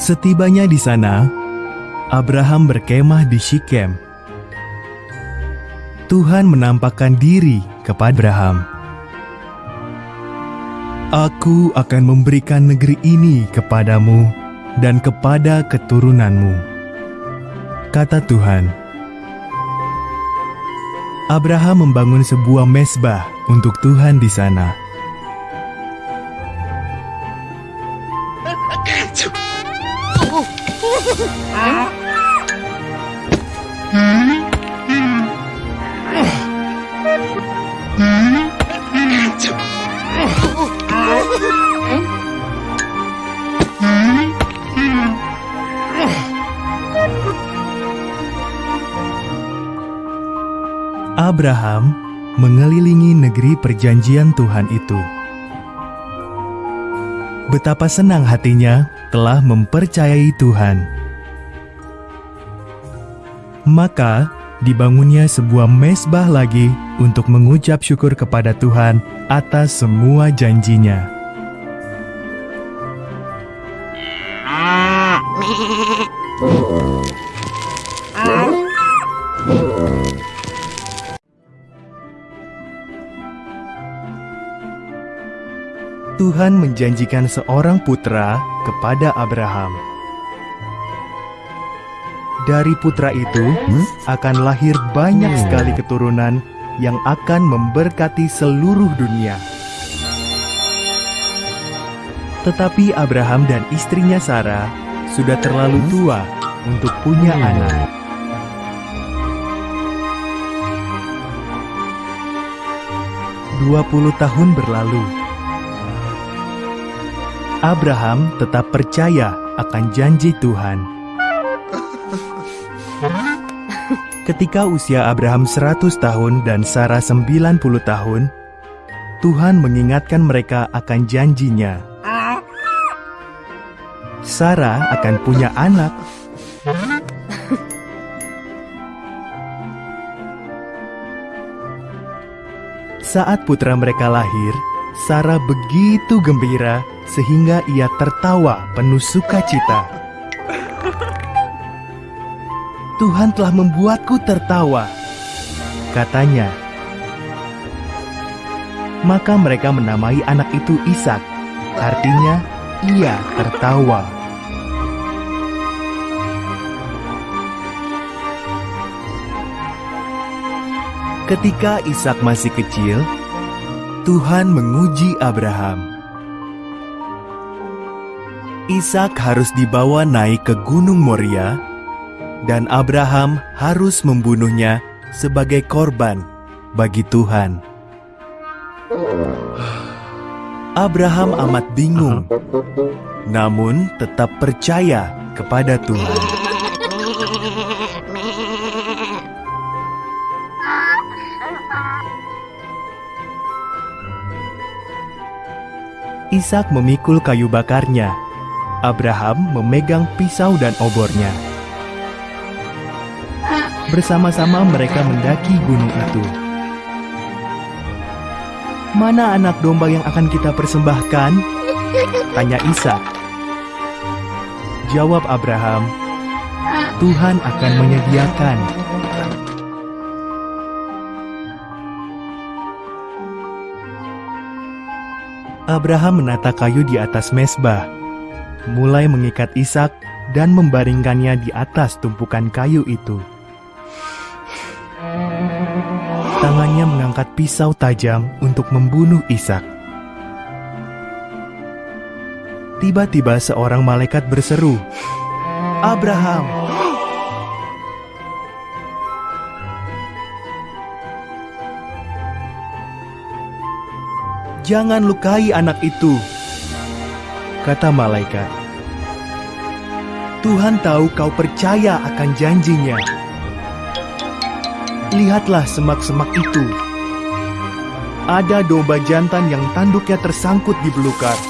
Setibanya di sana, Abraham berkemah di Shikem. Tuhan menampakkan diri kepada Abraham. Aku akan memberikan negeri ini kepadamu dan kepada keturunanmu, kata Tuhan. Abraham membangun sebuah mesbah untuk Tuhan di sana. Abraham mengelilingi negeri perjanjian Tuhan itu. Betapa senang hatinya telah mempercayai Tuhan. Maka dibangunnya sebuah mesbah lagi untuk mengucap syukur kepada Tuhan atas semua janjinya. Tuhan menjanjikan seorang putra kepada Abraham. Dari putra itu akan lahir banyak sekali keturunan yang akan memberkati seluruh dunia. Tetapi Abraham dan istrinya Sarah sudah terlalu tua untuk punya anak. Dua puluh tahun berlalu. Abraham tetap percaya akan janji Tuhan. Ketika usia Abraham 100 tahun dan Sarah 90 tahun, Tuhan mengingatkan mereka akan janjinya. Sarah akan punya anak. Saat putra mereka lahir, Sarah begitu gembira sehingga ia tertawa penuh sukacita. Tuhan telah membuatku tertawa, katanya. Maka mereka menamai anak itu Ishak, artinya ia tertawa. Ketika Ishak masih kecil, Tuhan menguji Abraham. Ishak harus dibawa naik ke Gunung Moria, dan Abraham harus membunuhnya sebagai korban bagi Tuhan. Abraham amat bingung, namun tetap percaya kepada Tuhan. Ishak memikul kayu bakarnya. Abraham memegang pisau dan obornya. Bersama-sama mereka mendaki gunung itu. Mana anak domba yang akan kita persembahkan? Tanya Ishak. Jawab Abraham, Tuhan akan menyediakan. Abraham menata kayu di atas mesbah, mulai mengikat Ishak dan membaringkannya di atas tumpukan kayu itu. Tangannya mengangkat pisau tajam untuk membunuh Ishak. Tiba-tiba seorang malaikat berseru, "Abraham!" Jangan lukai anak itu, kata malaikat. Tuhan tahu kau percaya akan janjinya. Lihatlah semak-semak itu. Ada domba jantan yang tanduknya tersangkut di belukar.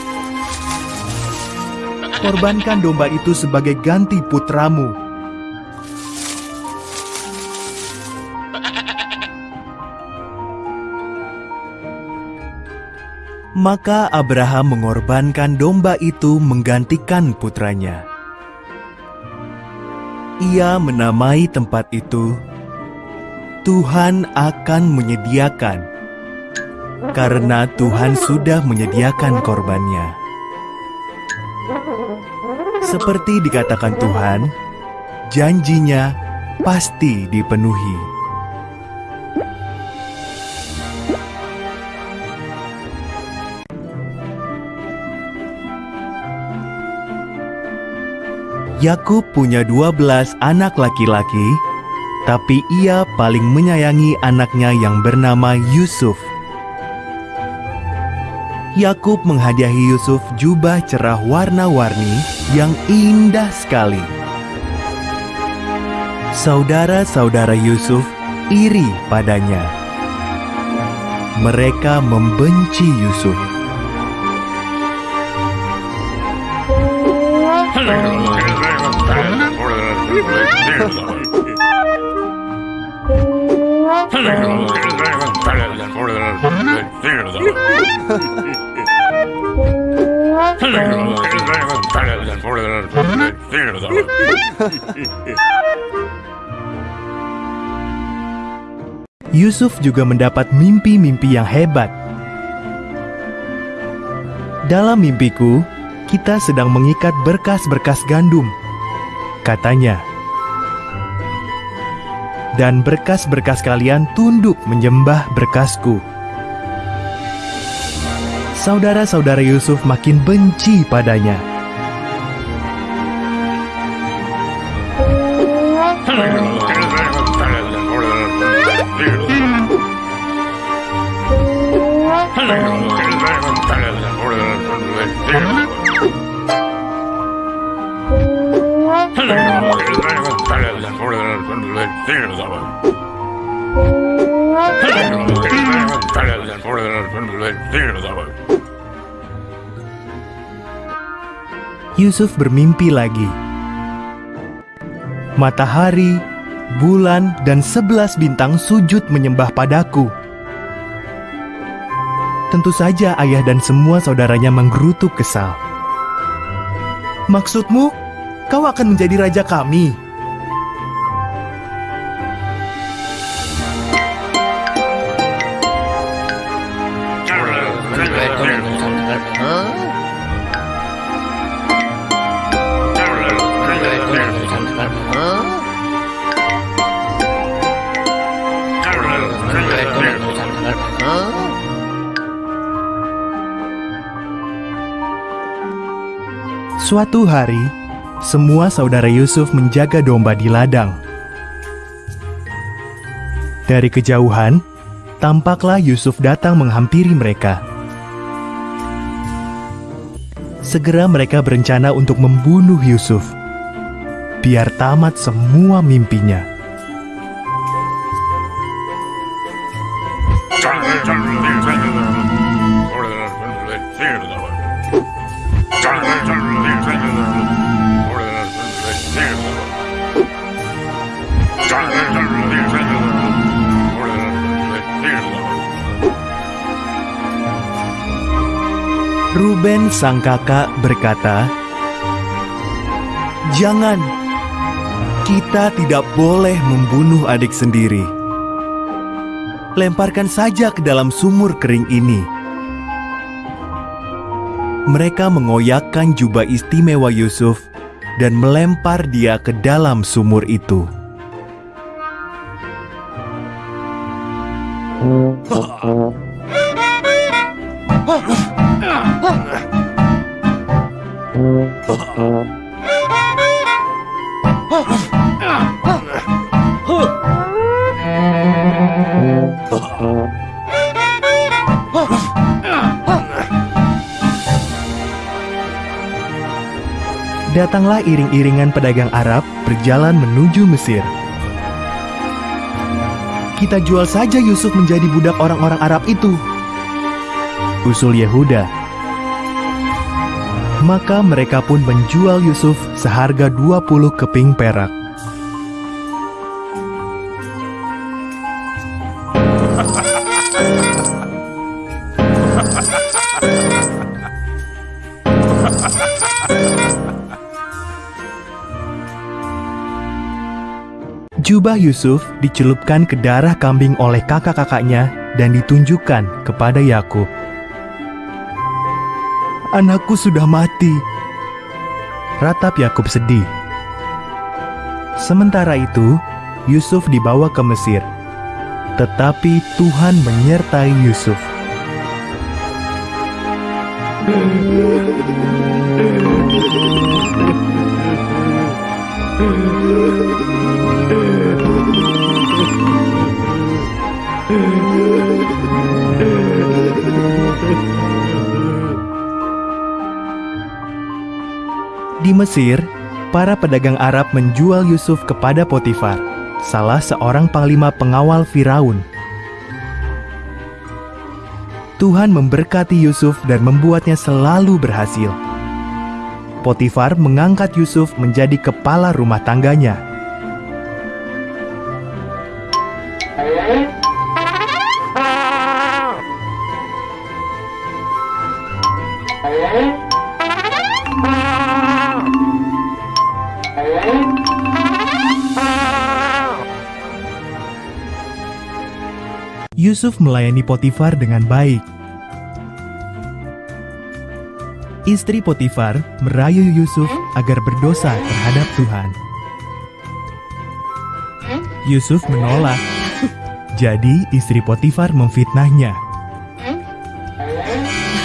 Korbankan domba itu sebagai ganti putramu. Maka Abraham mengorbankan domba itu menggantikan putranya. Ia menamai tempat itu Tuhan akan menyediakan, karena Tuhan sudah menyediakan korbannya. Seperti dikatakan Tuhan, janjinya pasti dipenuhi. Yakub punya 12 anak laki-laki, tapi ia paling menyayangi anaknya yang bernama Yusuf. Yakub menghadiahi Yusuf jubah cerah warna-warni yang indah sekali. Saudara-saudara Yusuf iri padanya. Mereka membenci Yusuf. Yusuf juga mendapat mimpi-mimpi yang hebat. Dalam mimpiku, kita sedang mengikat berkas-berkas gandum, katanya. Dan berkas-berkas kalian tunduk menyembah berkasku. Saudara-saudara Yusuf makin benci padanya. Yusuf bermimpi lagi. Matahari, bulan, dan sebelas bintang sujud menyembah padaku. Tentu saja ayah dan semua saudaranya menggerutu kesal. Maksudmu, kau akan menjadi raja kami? Suatu hari, semua saudara Yusuf menjaga domba di ladang. Dari kejauhan, tampaklah Yusuf datang menghampiri mereka. Segera mereka berencana untuk membunuh Yusuf, biar tamat semua mimpinya. Sang kakak berkata, "Jangan, kita tidak boleh membunuh adik sendiri. Lemparkan saja ke dalam sumur kering ini." Mereka mengoyakkan jubah istimewa Yusuf dan melempar dia ke dalam sumur itu. Datanglah iring-iringan pedagang Arab berjalan menuju Mesir. Kita jual saja Yusuf menjadi budak orang-orang Arab itu. Usul Yehuda. Maka mereka pun menjual Yusuf seharga 20 keping perak. Yusuf dicelupkan ke darah kambing oleh kakak-kakaknya dan ditunjukkan kepada Yakub. Anakku sudah mati. Ratap Yakub sedih. Sementara itu, Yusuf dibawa ke Mesir. Tetapi Tuhan menyertai Yusuf. Di Mesir, para pedagang Arab menjual Yusuf kepada Potifar, salah seorang panglima pengawal Firaun. Tuhan memberkati Yusuf dan membuatnya selalu berhasil. Potifar mengangkat Yusuf menjadi kepala rumah tangganya. Yusuf melayani Potifar dengan baik. Istri Potifar merayu Yusuf agar berdosa terhadap Tuhan. Yusuf menolak. Jadi istri Potifar memfitnahnya.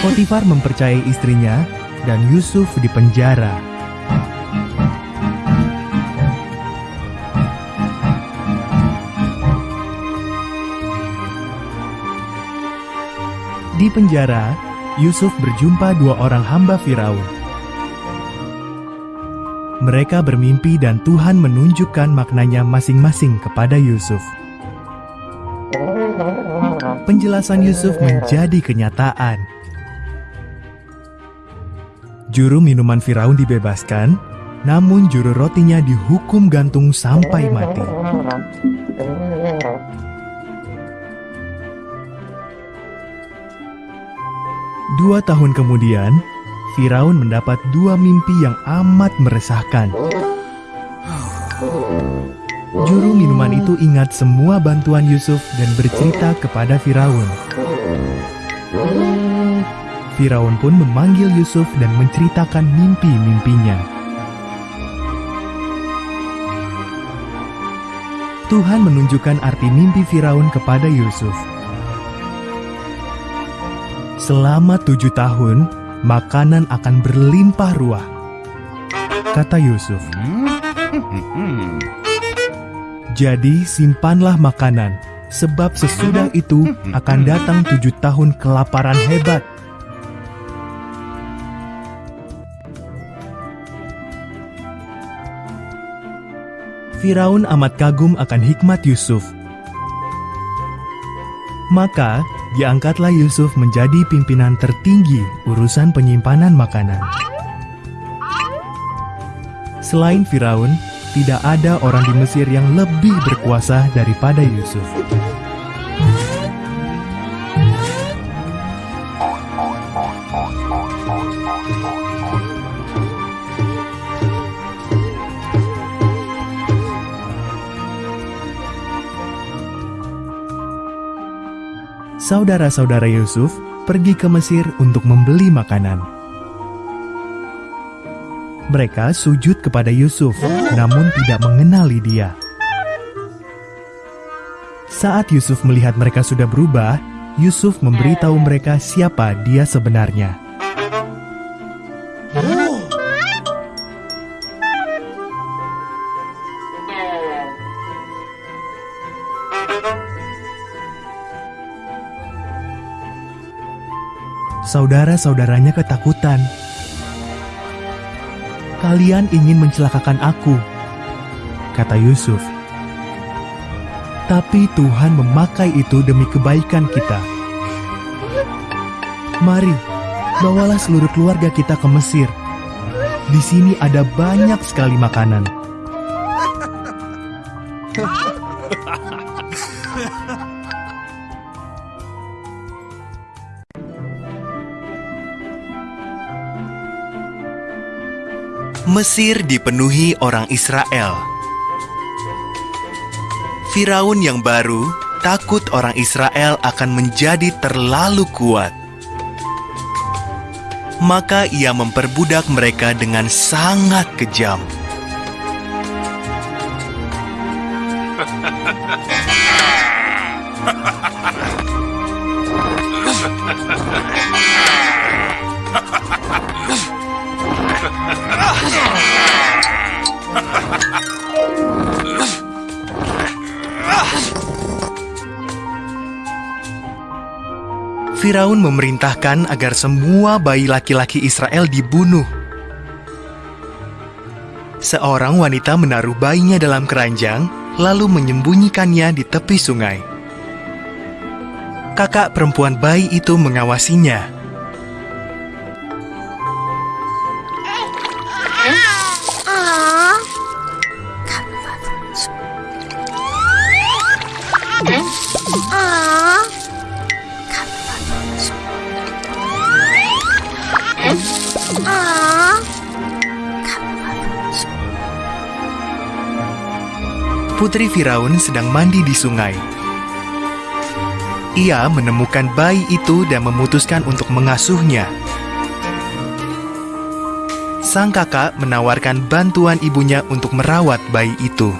Potifar mempercayai istrinya dan Yusuf dipenjara. Di penjara, Yusuf berjumpa dua orang hamba Firaun. Mereka bermimpi dan Tuhan menunjukkan maknanya masing-masing kepada Yusuf. Penjelasan Yusuf menjadi kenyataan. Juru minuman Firaun dibebaskan, namun juru rotinya dihukum gantung sampai mati. Dua tahun kemudian, Firaun mendapat dua mimpi yang amat meresahkan. Juru minuman itu ingat semua bantuan Yusuf dan bercerita kepada Firaun. Firaun pun memanggil Yusuf dan menceritakan mimpi-mimpinya. Tuhan menunjukkan arti mimpi Firaun kepada Yusuf. Selama tujuh tahun, makanan akan berlimpah ruah. Kata Yusuf. Jadi simpanlah makanan, sebab sesudah itu akan datang tujuh tahun kelaparan hebat. Firaun amat kagum akan hikmat Yusuf. Maka diangkatlah Yusuf menjadi pimpinan tertinggi urusan penyimpanan makanan. Selain Firaun, tidak ada orang di Mesir yang lebih berkuasa daripada Yusuf. Saudara-saudara Yusuf pergi ke Mesir untuk membeli makanan. Mereka sujud kepada Yusuf, namun tidak mengenali dia. Saat Yusuf melihat mereka sudah berubah, Yusuf memberitahu mereka siapa dia sebenarnya. Saudara-saudaranya ketakutan. Kalian ingin mencelakakan aku, kata Yusuf. Tapi Tuhan memakai itu demi kebaikan kita. Mari, bawalah seluruh keluarga kita ke Mesir. Di sini ada banyak sekali makanan. Mesir dipenuhi orang Israel. Firaun yang baru takut orang Israel akan menjadi terlalu kuat. Maka ia memperbudak mereka dengan sangat kejam. Firaun memerintahkan agar semua bayi laki-laki Israel dibunuh. Seorang wanita menaruh bayinya dalam keranjang, lalu menyembunyikannya di tepi sungai. Kakak perempuan bayi itu mengawasinya. Putri Firaun sedang mandi di sungai. Ia menemukan bayi itu dan memutuskan untuk mengasuhnya. Sang kakak menawarkan bantuan ibunya untuk merawat bayi itu.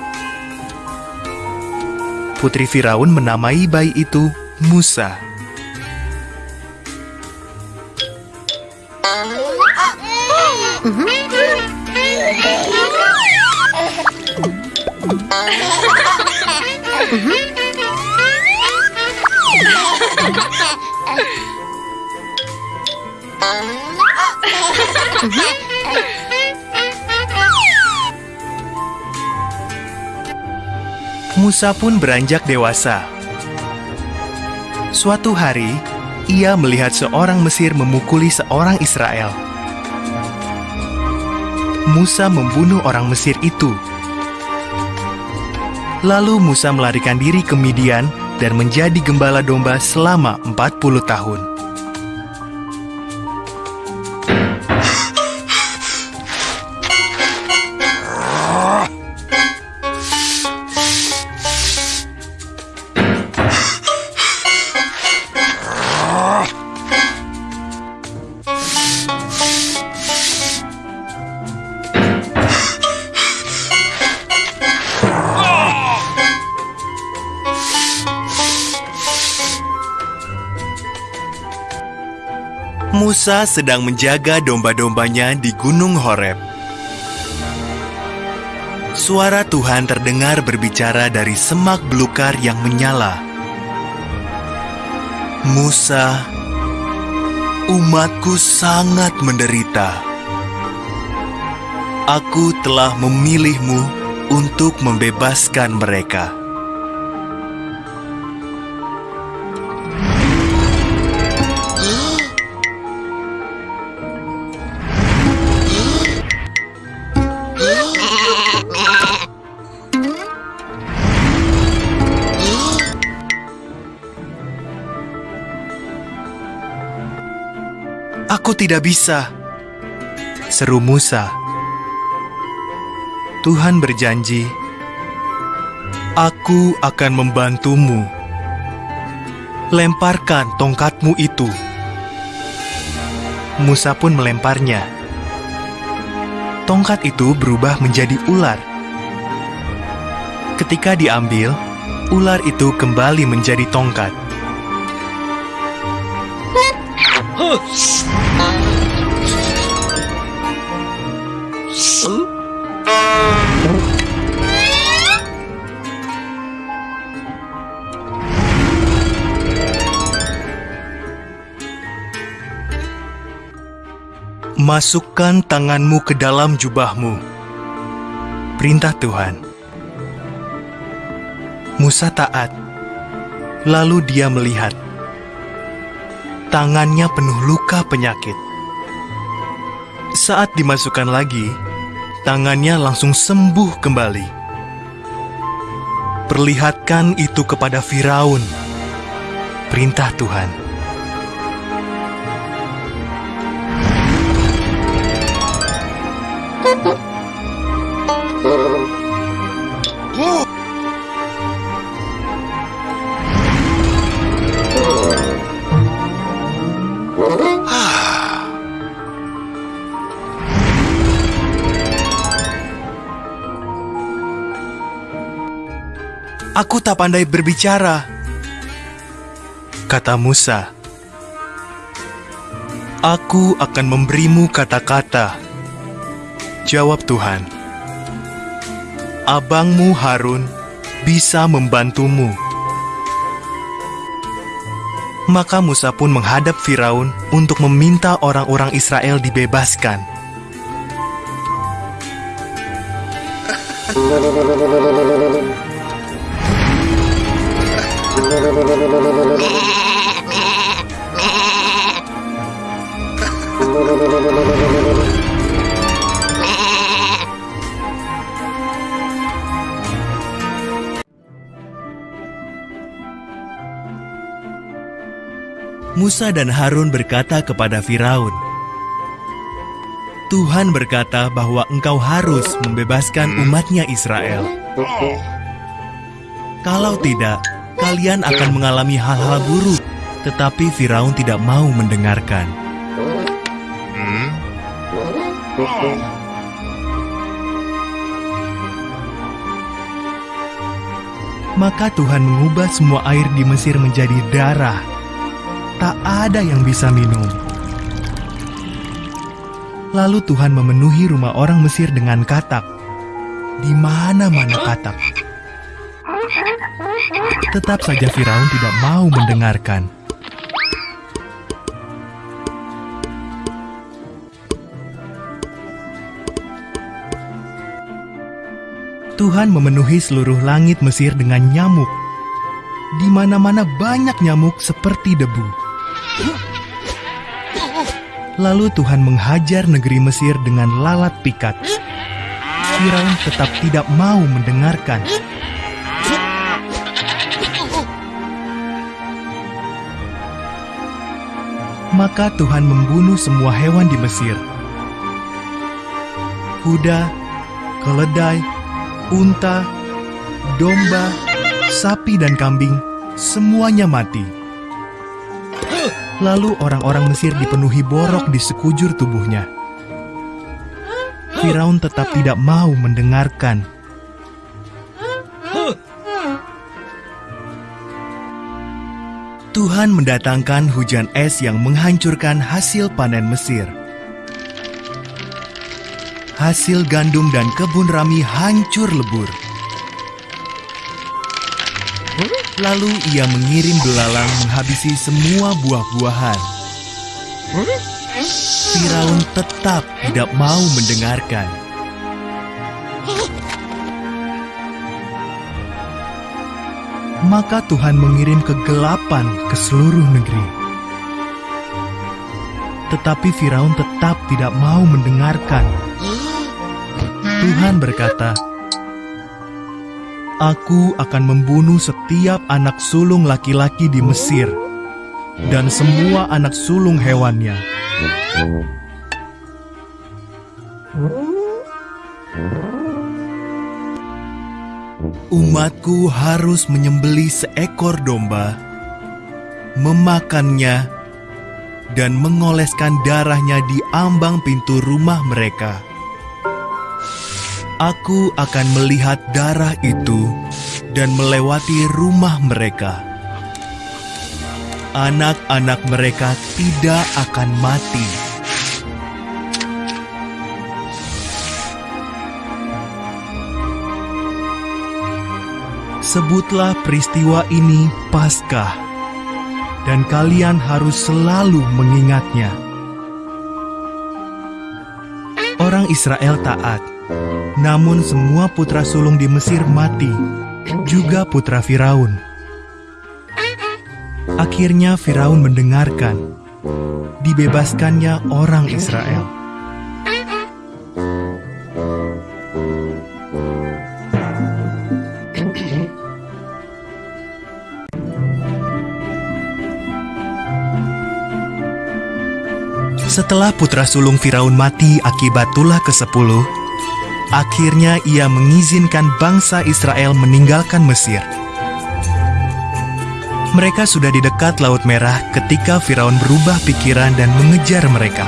Putri Firaun menamai bayi itu Musa. Musa pun beranjak dewasa. Suatu hari, ia melihat seorang Mesir memukuli seorang Israel. Musa membunuh orang Mesir itu. Lalu Musa melarikan diri ke Midian dan menjadi gembala domba selama 40 tahun. Musa sedang menjaga domba-dombanya di Gunung Horeb. Suara Tuhan terdengar berbicara dari semak belukar yang menyala. Musa, umatku sangat menderita. Aku telah memilihmu untuk membebaskan mereka. Tidak bisa, seru Musa. Tuhan berjanji, Aku akan membantumu. Lemparkan tongkatmu itu. Musa pun melemparnya. Tongkat itu berubah menjadi ular. Ketika diambil, ular itu kembali menjadi tongkat. Masukkan tanganmu ke dalam jubahmu. Perintah Tuhan. Musa taat. Lalu dia melihat. Tangannya penuh luka penyakit. Saat dimasukkan lagi, tangannya langsung sembuh kembali. Perlihatkan itu kepada Firaun. Perintah Tuhan. Aku tak pandai berbicara, kata Musa. Aku akan memberimu kata-kata, jawab Tuhan. Abangmu Harun bisa membantumu. Maka Musa pun menghadap Firaun untuk meminta orang-orang Israel dibebaskan. Musa dan Harun berkata kepada Firaun, Tuhan berkata bahwa engkau harus membebaskan umatnya Israel. Kalau tidak, kalian akan mengalami hal-hal buruk. Tetapi Firaun tidak mau mendengarkan. Maka Tuhan mengubah semua air di Mesir menjadi darah. Tak ada yang bisa minum. Lalu Tuhan memenuhi rumah orang Mesir dengan katak. Di mana-mana katak. Tetap saja Firaun tidak mau mendengarkan. Tuhan memenuhi seluruh langit Mesir dengan nyamuk. Di mana-mana banyak nyamuk seperti debu. Lalu Tuhan menghajar negeri Mesir dengan lalat pikat. Firaun tetap tidak mau mendengarkan. Maka Tuhan membunuh semua hewan di Mesir. Kuda, keledai, unta, domba, sapi dan kambing, semuanya mati. Lalu orang-orang Mesir dipenuhi borok di sekujur tubuhnya. Firaun tetap tidak mau mendengarkan. Tuhan mendatangkan hujan es yang menghancurkan hasil panen Mesir. Hasil gandum dan kebun rami hancur lebur. Lalu ia mengirim belalang menghabisi semua buah-buahan. Firaun tetap tidak mau mendengarkan. Maka Tuhan mengirim kegelapan ke seluruh negeri. Tetapi Firaun tetap tidak mau mendengarkan. Tuhan berkata, Aku akan membunuh setiap anak sulung laki-laki di Mesir dan semua anak sulung hewannya, Umatku harus menyembeli seekor domba, memakannya, dan mengoleskan darahnya di ambang pintu rumah mereka. Aku akan melihat darah itu dan melewati rumah mereka. Anak-anak mereka tidak akan mati. Sebutlah peristiwa ini Paskah, dan kalian harus selalu mengingatnya. Orang Israel taat, namun semua putra sulung di Mesir mati, juga putra Firaun. Akhirnya Firaun mendengarkan, dibebaskannya orang Israel. Setelah putra sulung Firaun mati akibat tulah ke-10, akhirnya ia mengizinkan bangsa Israel meninggalkan Mesir. Mereka sudah di dekat Laut Merah ketika Firaun berubah pikiran dan mengejar mereka.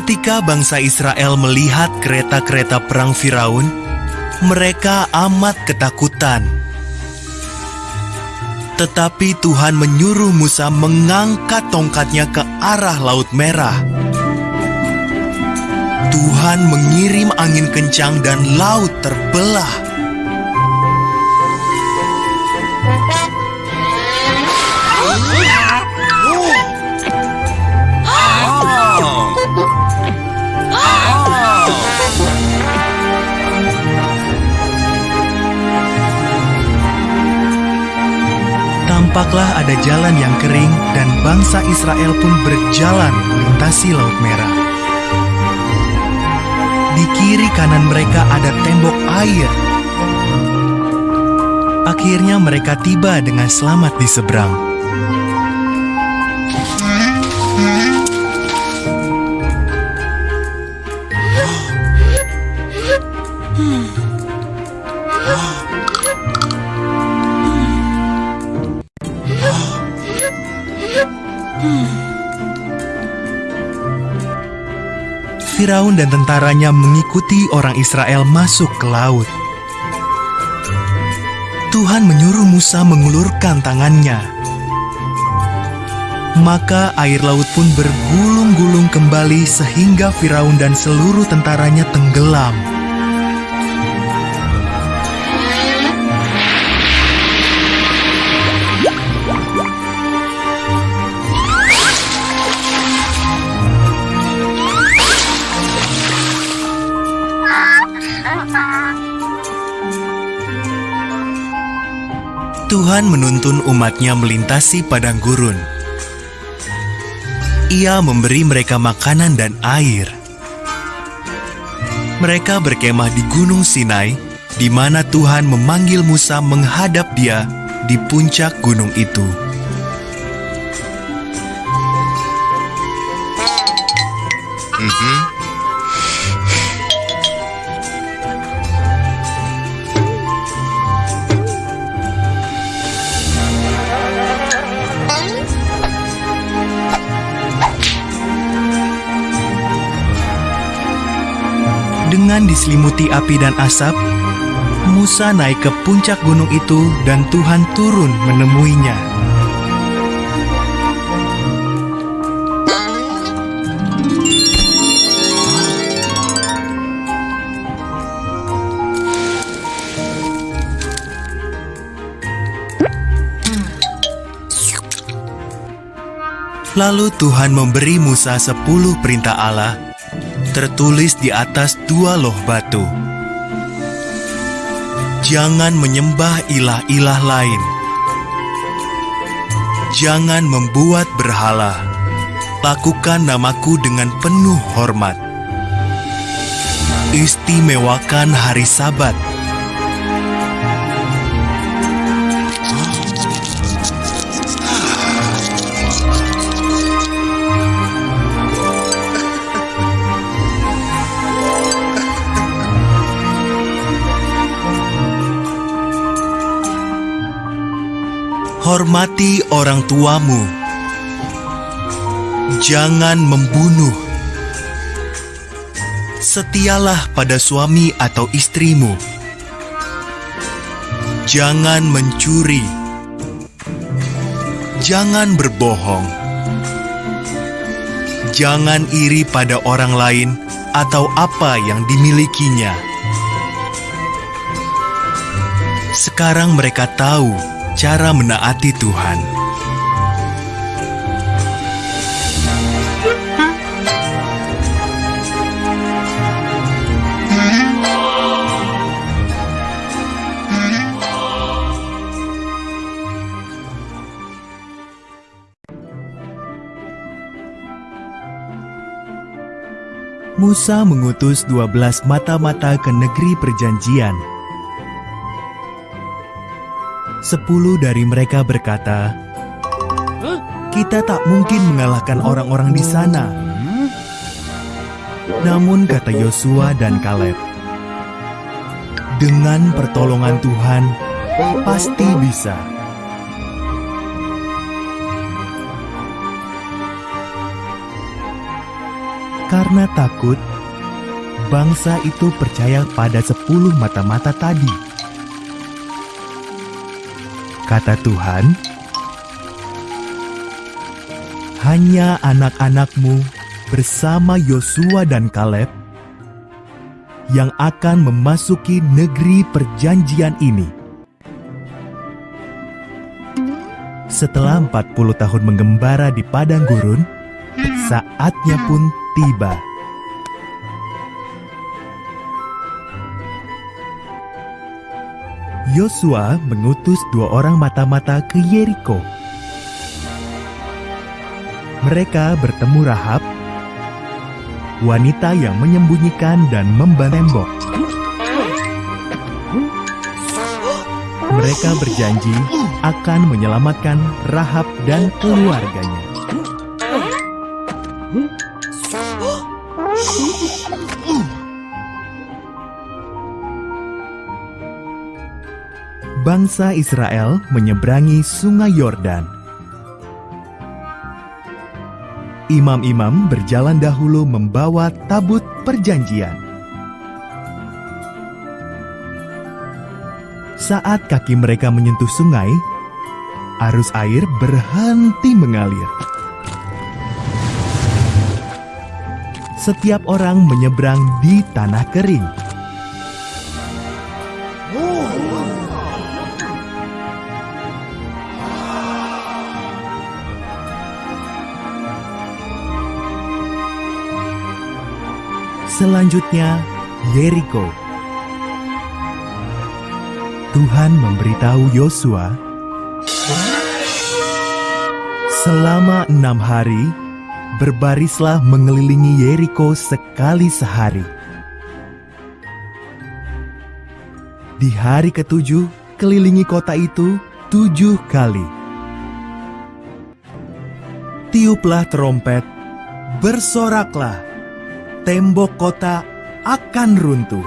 Ketika bangsa Israel melihat kereta-kereta perang Firaun, mereka amat ketakutan. Tetapi Tuhan menyuruh Musa mengangkat tongkatnya ke arah Laut Merah. Tuhan mengirim angin kencang dan laut terbelah. Tampaklah ada jalan yang kering dan bangsa Israel pun berjalan melintasi Laut Merah. Di kiri kanan mereka ada tembok air. Akhirnya mereka tiba dengan selamat di seberang. Firaun dan tentaranya mengikuti orang Israel masuk ke laut. Tuhan menyuruh Musa mengulurkan tangannya. Maka air laut pun bergulung-gulung kembali sehingga Firaun dan seluruh tentaranya tenggelam. Tuhan menuntun umatnya melintasi padang gurun. Ia memberi mereka makanan dan air. Mereka berkemah di Gunung Sinai, di mana Tuhan memanggil Musa menghadap dia di puncak gunung itu. Dengan diselimuti api dan asap, Musa naik ke puncak gunung itu dan Tuhan turun menemuinya. Lalu Tuhan memberi Musa sepuluh perintah Allah tertulis di atas dua loh batu. Jangan menyembah ilah-ilah lain. Jangan membuat berhala. Lakukan namaku dengan penuh hormat. Istimewakan hari sabat Hormati orang tuamu. Jangan membunuh. Setialah pada suami atau istrimu. Jangan mencuri. Jangan berbohong. Jangan iri pada orang lain atau apa yang dimilikinya. Sekarang mereka tahu cara menaati Tuhan. Musa mengutus dua belas mata-mata ke negeri perjanjian Sepuluh dari mereka berkata, "Kita tak mungkin mengalahkan orang-orang di sana." Namun kata Yosua dan Kaleb, "Dengan pertolongan Tuhan, pasti bisa." Karena takut, bangsa itu percaya pada sepuluh mata-mata tadi kata Tuhan, hanya anak-anakmu bersama Yosua dan Kaleb yang akan memasuki negeri perjanjian ini. Setelah 40 tahun menggembara di padang gurun, saatnya pun tiba. Yosua mengutus dua orang mata-mata ke Yeriko. Mereka bertemu Rahab, wanita yang menyembunyikan dan membantembok. Mereka berjanji akan menyelamatkan Rahab dan keluarganya. Bangsa Israel menyeberangi Sungai Yordan. Imam-imam berjalan dahulu membawa tabut perjanjian. Saat kaki mereka menyentuh sungai, arus air berhenti mengalir. Setiap orang menyeberang di tanah kering. Selanjutnya, Yeriko. Tuhan memberitahu Yosua, selama enam hari, berbarislah mengelilingi Yeriko sekali sehari. Di hari ketujuh, kelilingi kota itu tujuh kali. Tiuplah trompet, bersoraklah tembok kota akan runtuh.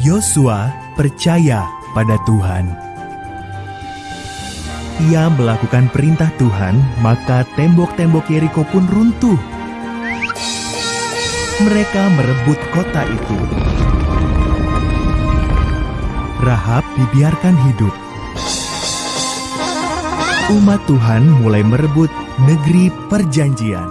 Yosua percaya pada Tuhan. Ia melakukan perintah Tuhan, maka tembok-tembok Yeriko pun runtuh. Mereka merebut kota itu. Rahab dibiarkan hidup umat Tuhan mulai merebut negeri perjanjian.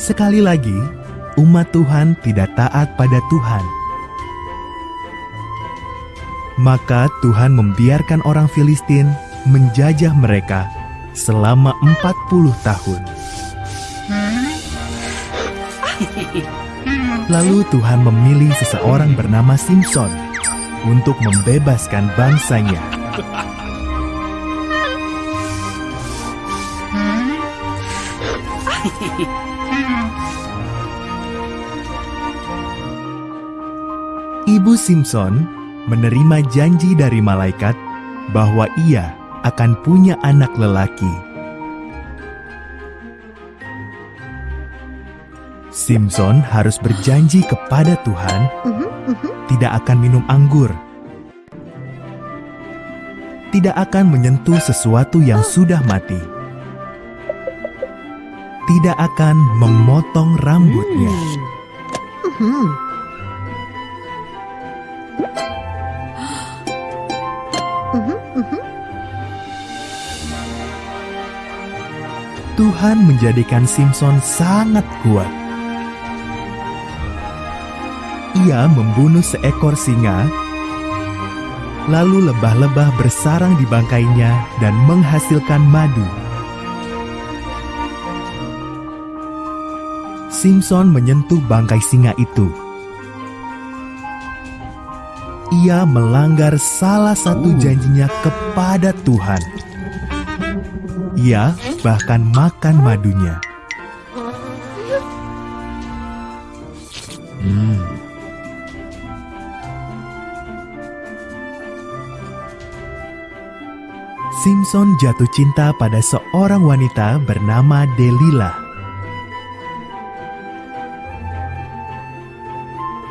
Sekali lagi, umat Tuhan tidak taat pada Tuhan. Maka Tuhan membiarkan orang Filistin menjajah mereka selama 40 tahun. Lalu Tuhan memilih seseorang bernama Simpson untuk membebaskan bangsanya. Ibu Simpson menerima janji dari malaikat bahwa ia akan punya anak lelaki. Simpson harus berjanji kepada Tuhan tidak akan minum anggur, tidak akan menyentuh sesuatu yang sudah mati, tidak akan memotong rambutnya. Tuhan menjadikan Simpson sangat kuat. Ia membunuh seekor singa, lalu lebah-lebah bersarang di bangkainya dan menghasilkan madu. Simpson menyentuh bangkai singa itu. Ia melanggar salah satu janjinya kepada Tuhan. Ia bahkan makan madunya. Hmm. Simpson jatuh cinta pada seorang wanita bernama Delilah.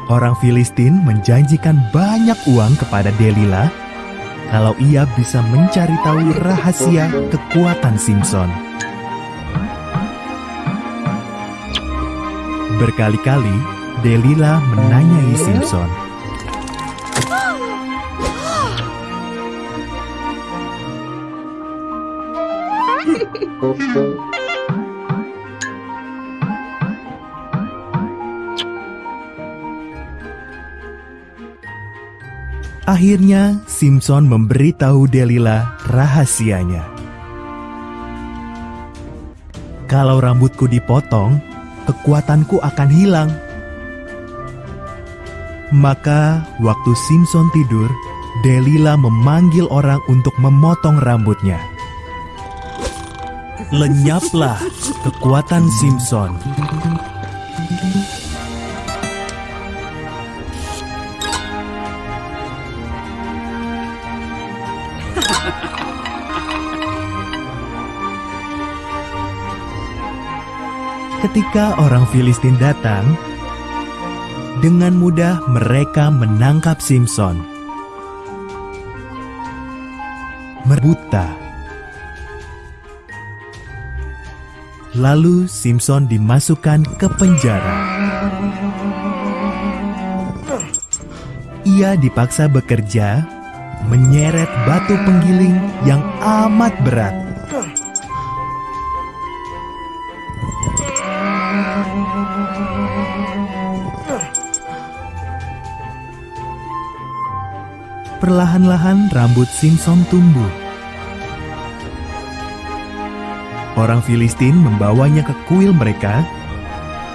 Orang Filistin menjanjikan banyak uang kepada Delilah kalau ia bisa mencari tahu rahasia kekuatan Simpson. Berkali-kali, Delilah menanyai Simpson. Akhirnya, Simpson memberitahu Delilah rahasianya. Kalau rambutku dipotong, kekuatanku akan hilang. Maka, waktu Simpson tidur, Delilah memanggil orang untuk memotong rambutnya. Lenyaplah kekuatan Simpson. Ketika orang Filistin datang, dengan mudah mereka menangkap Simpson. Merbuta. Lalu Simpson dimasukkan ke penjara. Ia dipaksa bekerja, menyeret batu penggiling yang amat berat. Perlahan-lahan rambut Simpson tumbuh. Orang Filistin membawanya ke kuil mereka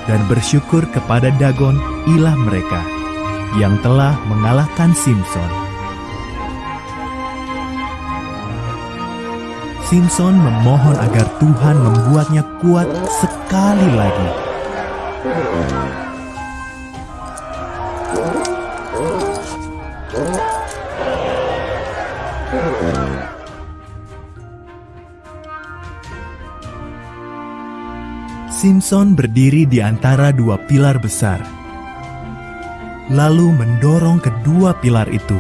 dan bersyukur kepada Dagon, ilah mereka, yang telah mengalahkan Simpson. Simpson memohon agar Tuhan membuatnya kuat sekali lagi. Simpson berdiri di antara dua pilar besar, lalu mendorong kedua pilar itu.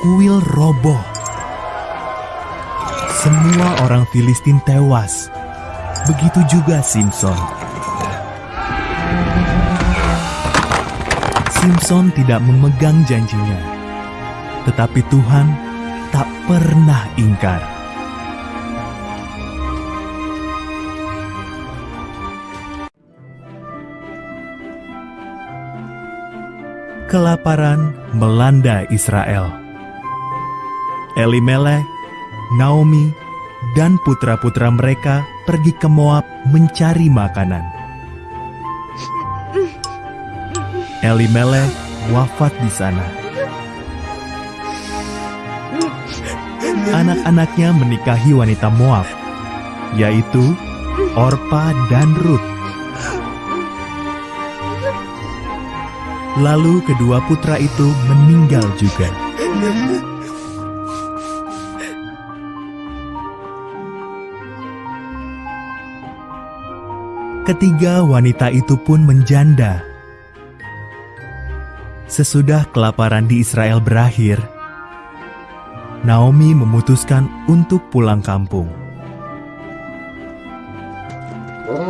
Kuil roboh. Semua orang Filistin tewas. Begitu juga Simpson. Simpson tidak memegang janjinya, tetapi Tuhan tak pernah ingkar. Kelaparan melanda Israel. Elimelech, Naomi, dan putra-putra mereka pergi ke Moab mencari makanan. Elimelech wafat di sana. Anak-anaknya menikahi wanita Moab, yaitu Orpa dan Ruth. Lalu kedua putra itu meninggal juga. Ketiga wanita itu pun menjanda. Sesudah kelaparan di Israel berakhir, Naomi memutuskan untuk pulang kampung.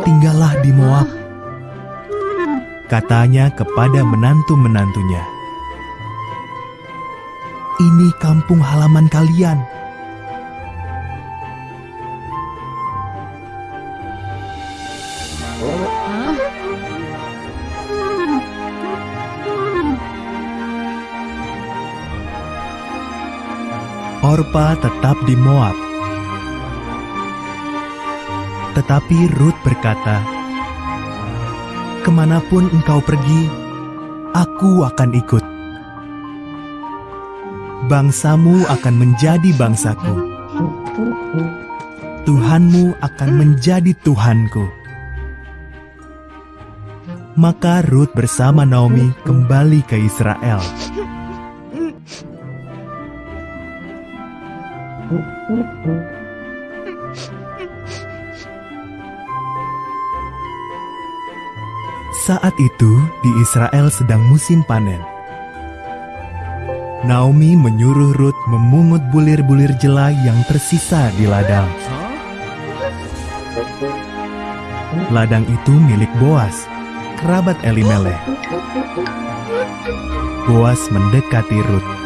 Tinggallah di Moab, katanya kepada menantu-menantunya. Ini kampung halaman kalian. Orpa tetap di Moab. Tetapi Ruth berkata, Ke mana pun engkau pergi, aku akan ikut. Bangsamu akan menjadi bangsaku. Tuhanmu akan menjadi Tuhanku. Maka Ruth bersama Naomi kembali ke Israel. Saat itu di Israel sedang musim panen. Naomi menyuruh Ruth memungut bulir-bulir jelai yang tersisa di ladang. Ladang itu milik Boas, kerabat Elimelech. Boas mendekati Ruth.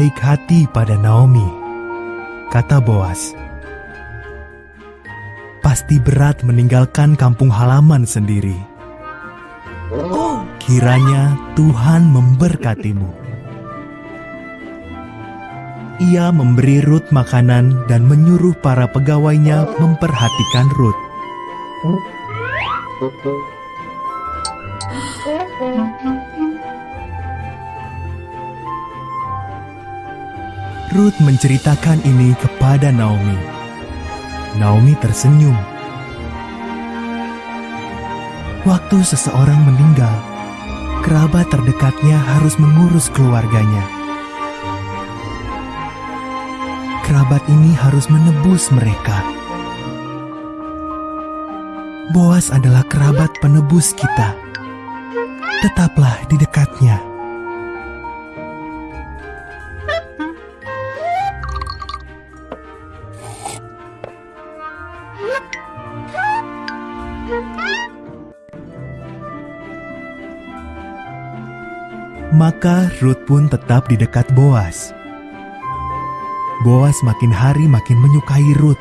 Baik hati pada Naomi, kata Boas. Pasti berat meninggalkan kampung halaman sendiri. Kiranya Tuhan memberkatimu. Ia memberi Ruth makanan dan menyuruh para pegawainya memperhatikan Ruth. Ruth menceritakan ini kepada Naomi. Naomi tersenyum. Waktu seseorang meninggal, kerabat terdekatnya harus mengurus keluarganya. Kerabat ini harus menebus mereka. Boas adalah kerabat penebus kita. Tetaplah di dekatnya. Maka Ruth pun tetap di dekat Boas. Boas makin hari makin menyukai Ruth.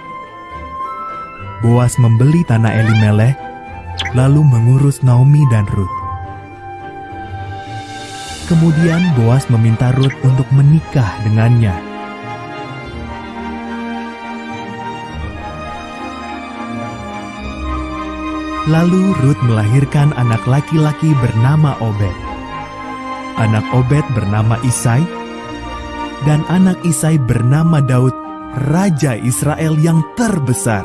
Boas membeli tanah Elimelech, lalu mengurus Naomi dan Ruth. Kemudian Boas meminta Ruth untuk menikah dengannya. Lalu Ruth melahirkan anak laki-laki bernama Obed anak Obed bernama Isai, dan anak Isai bernama Daud, Raja Israel yang terbesar.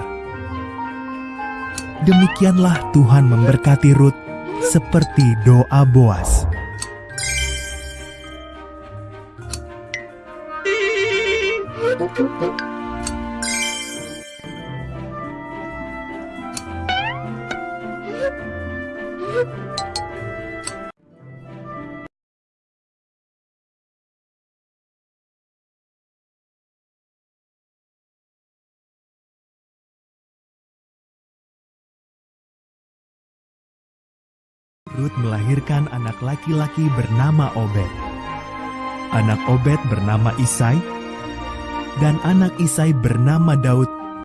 Demikianlah Tuhan memberkati Ruth seperti doa Boas. Melahirkan anak laki-laki bernama Obed. anak Obed bernama Isai, dan anak Isai bernama Daud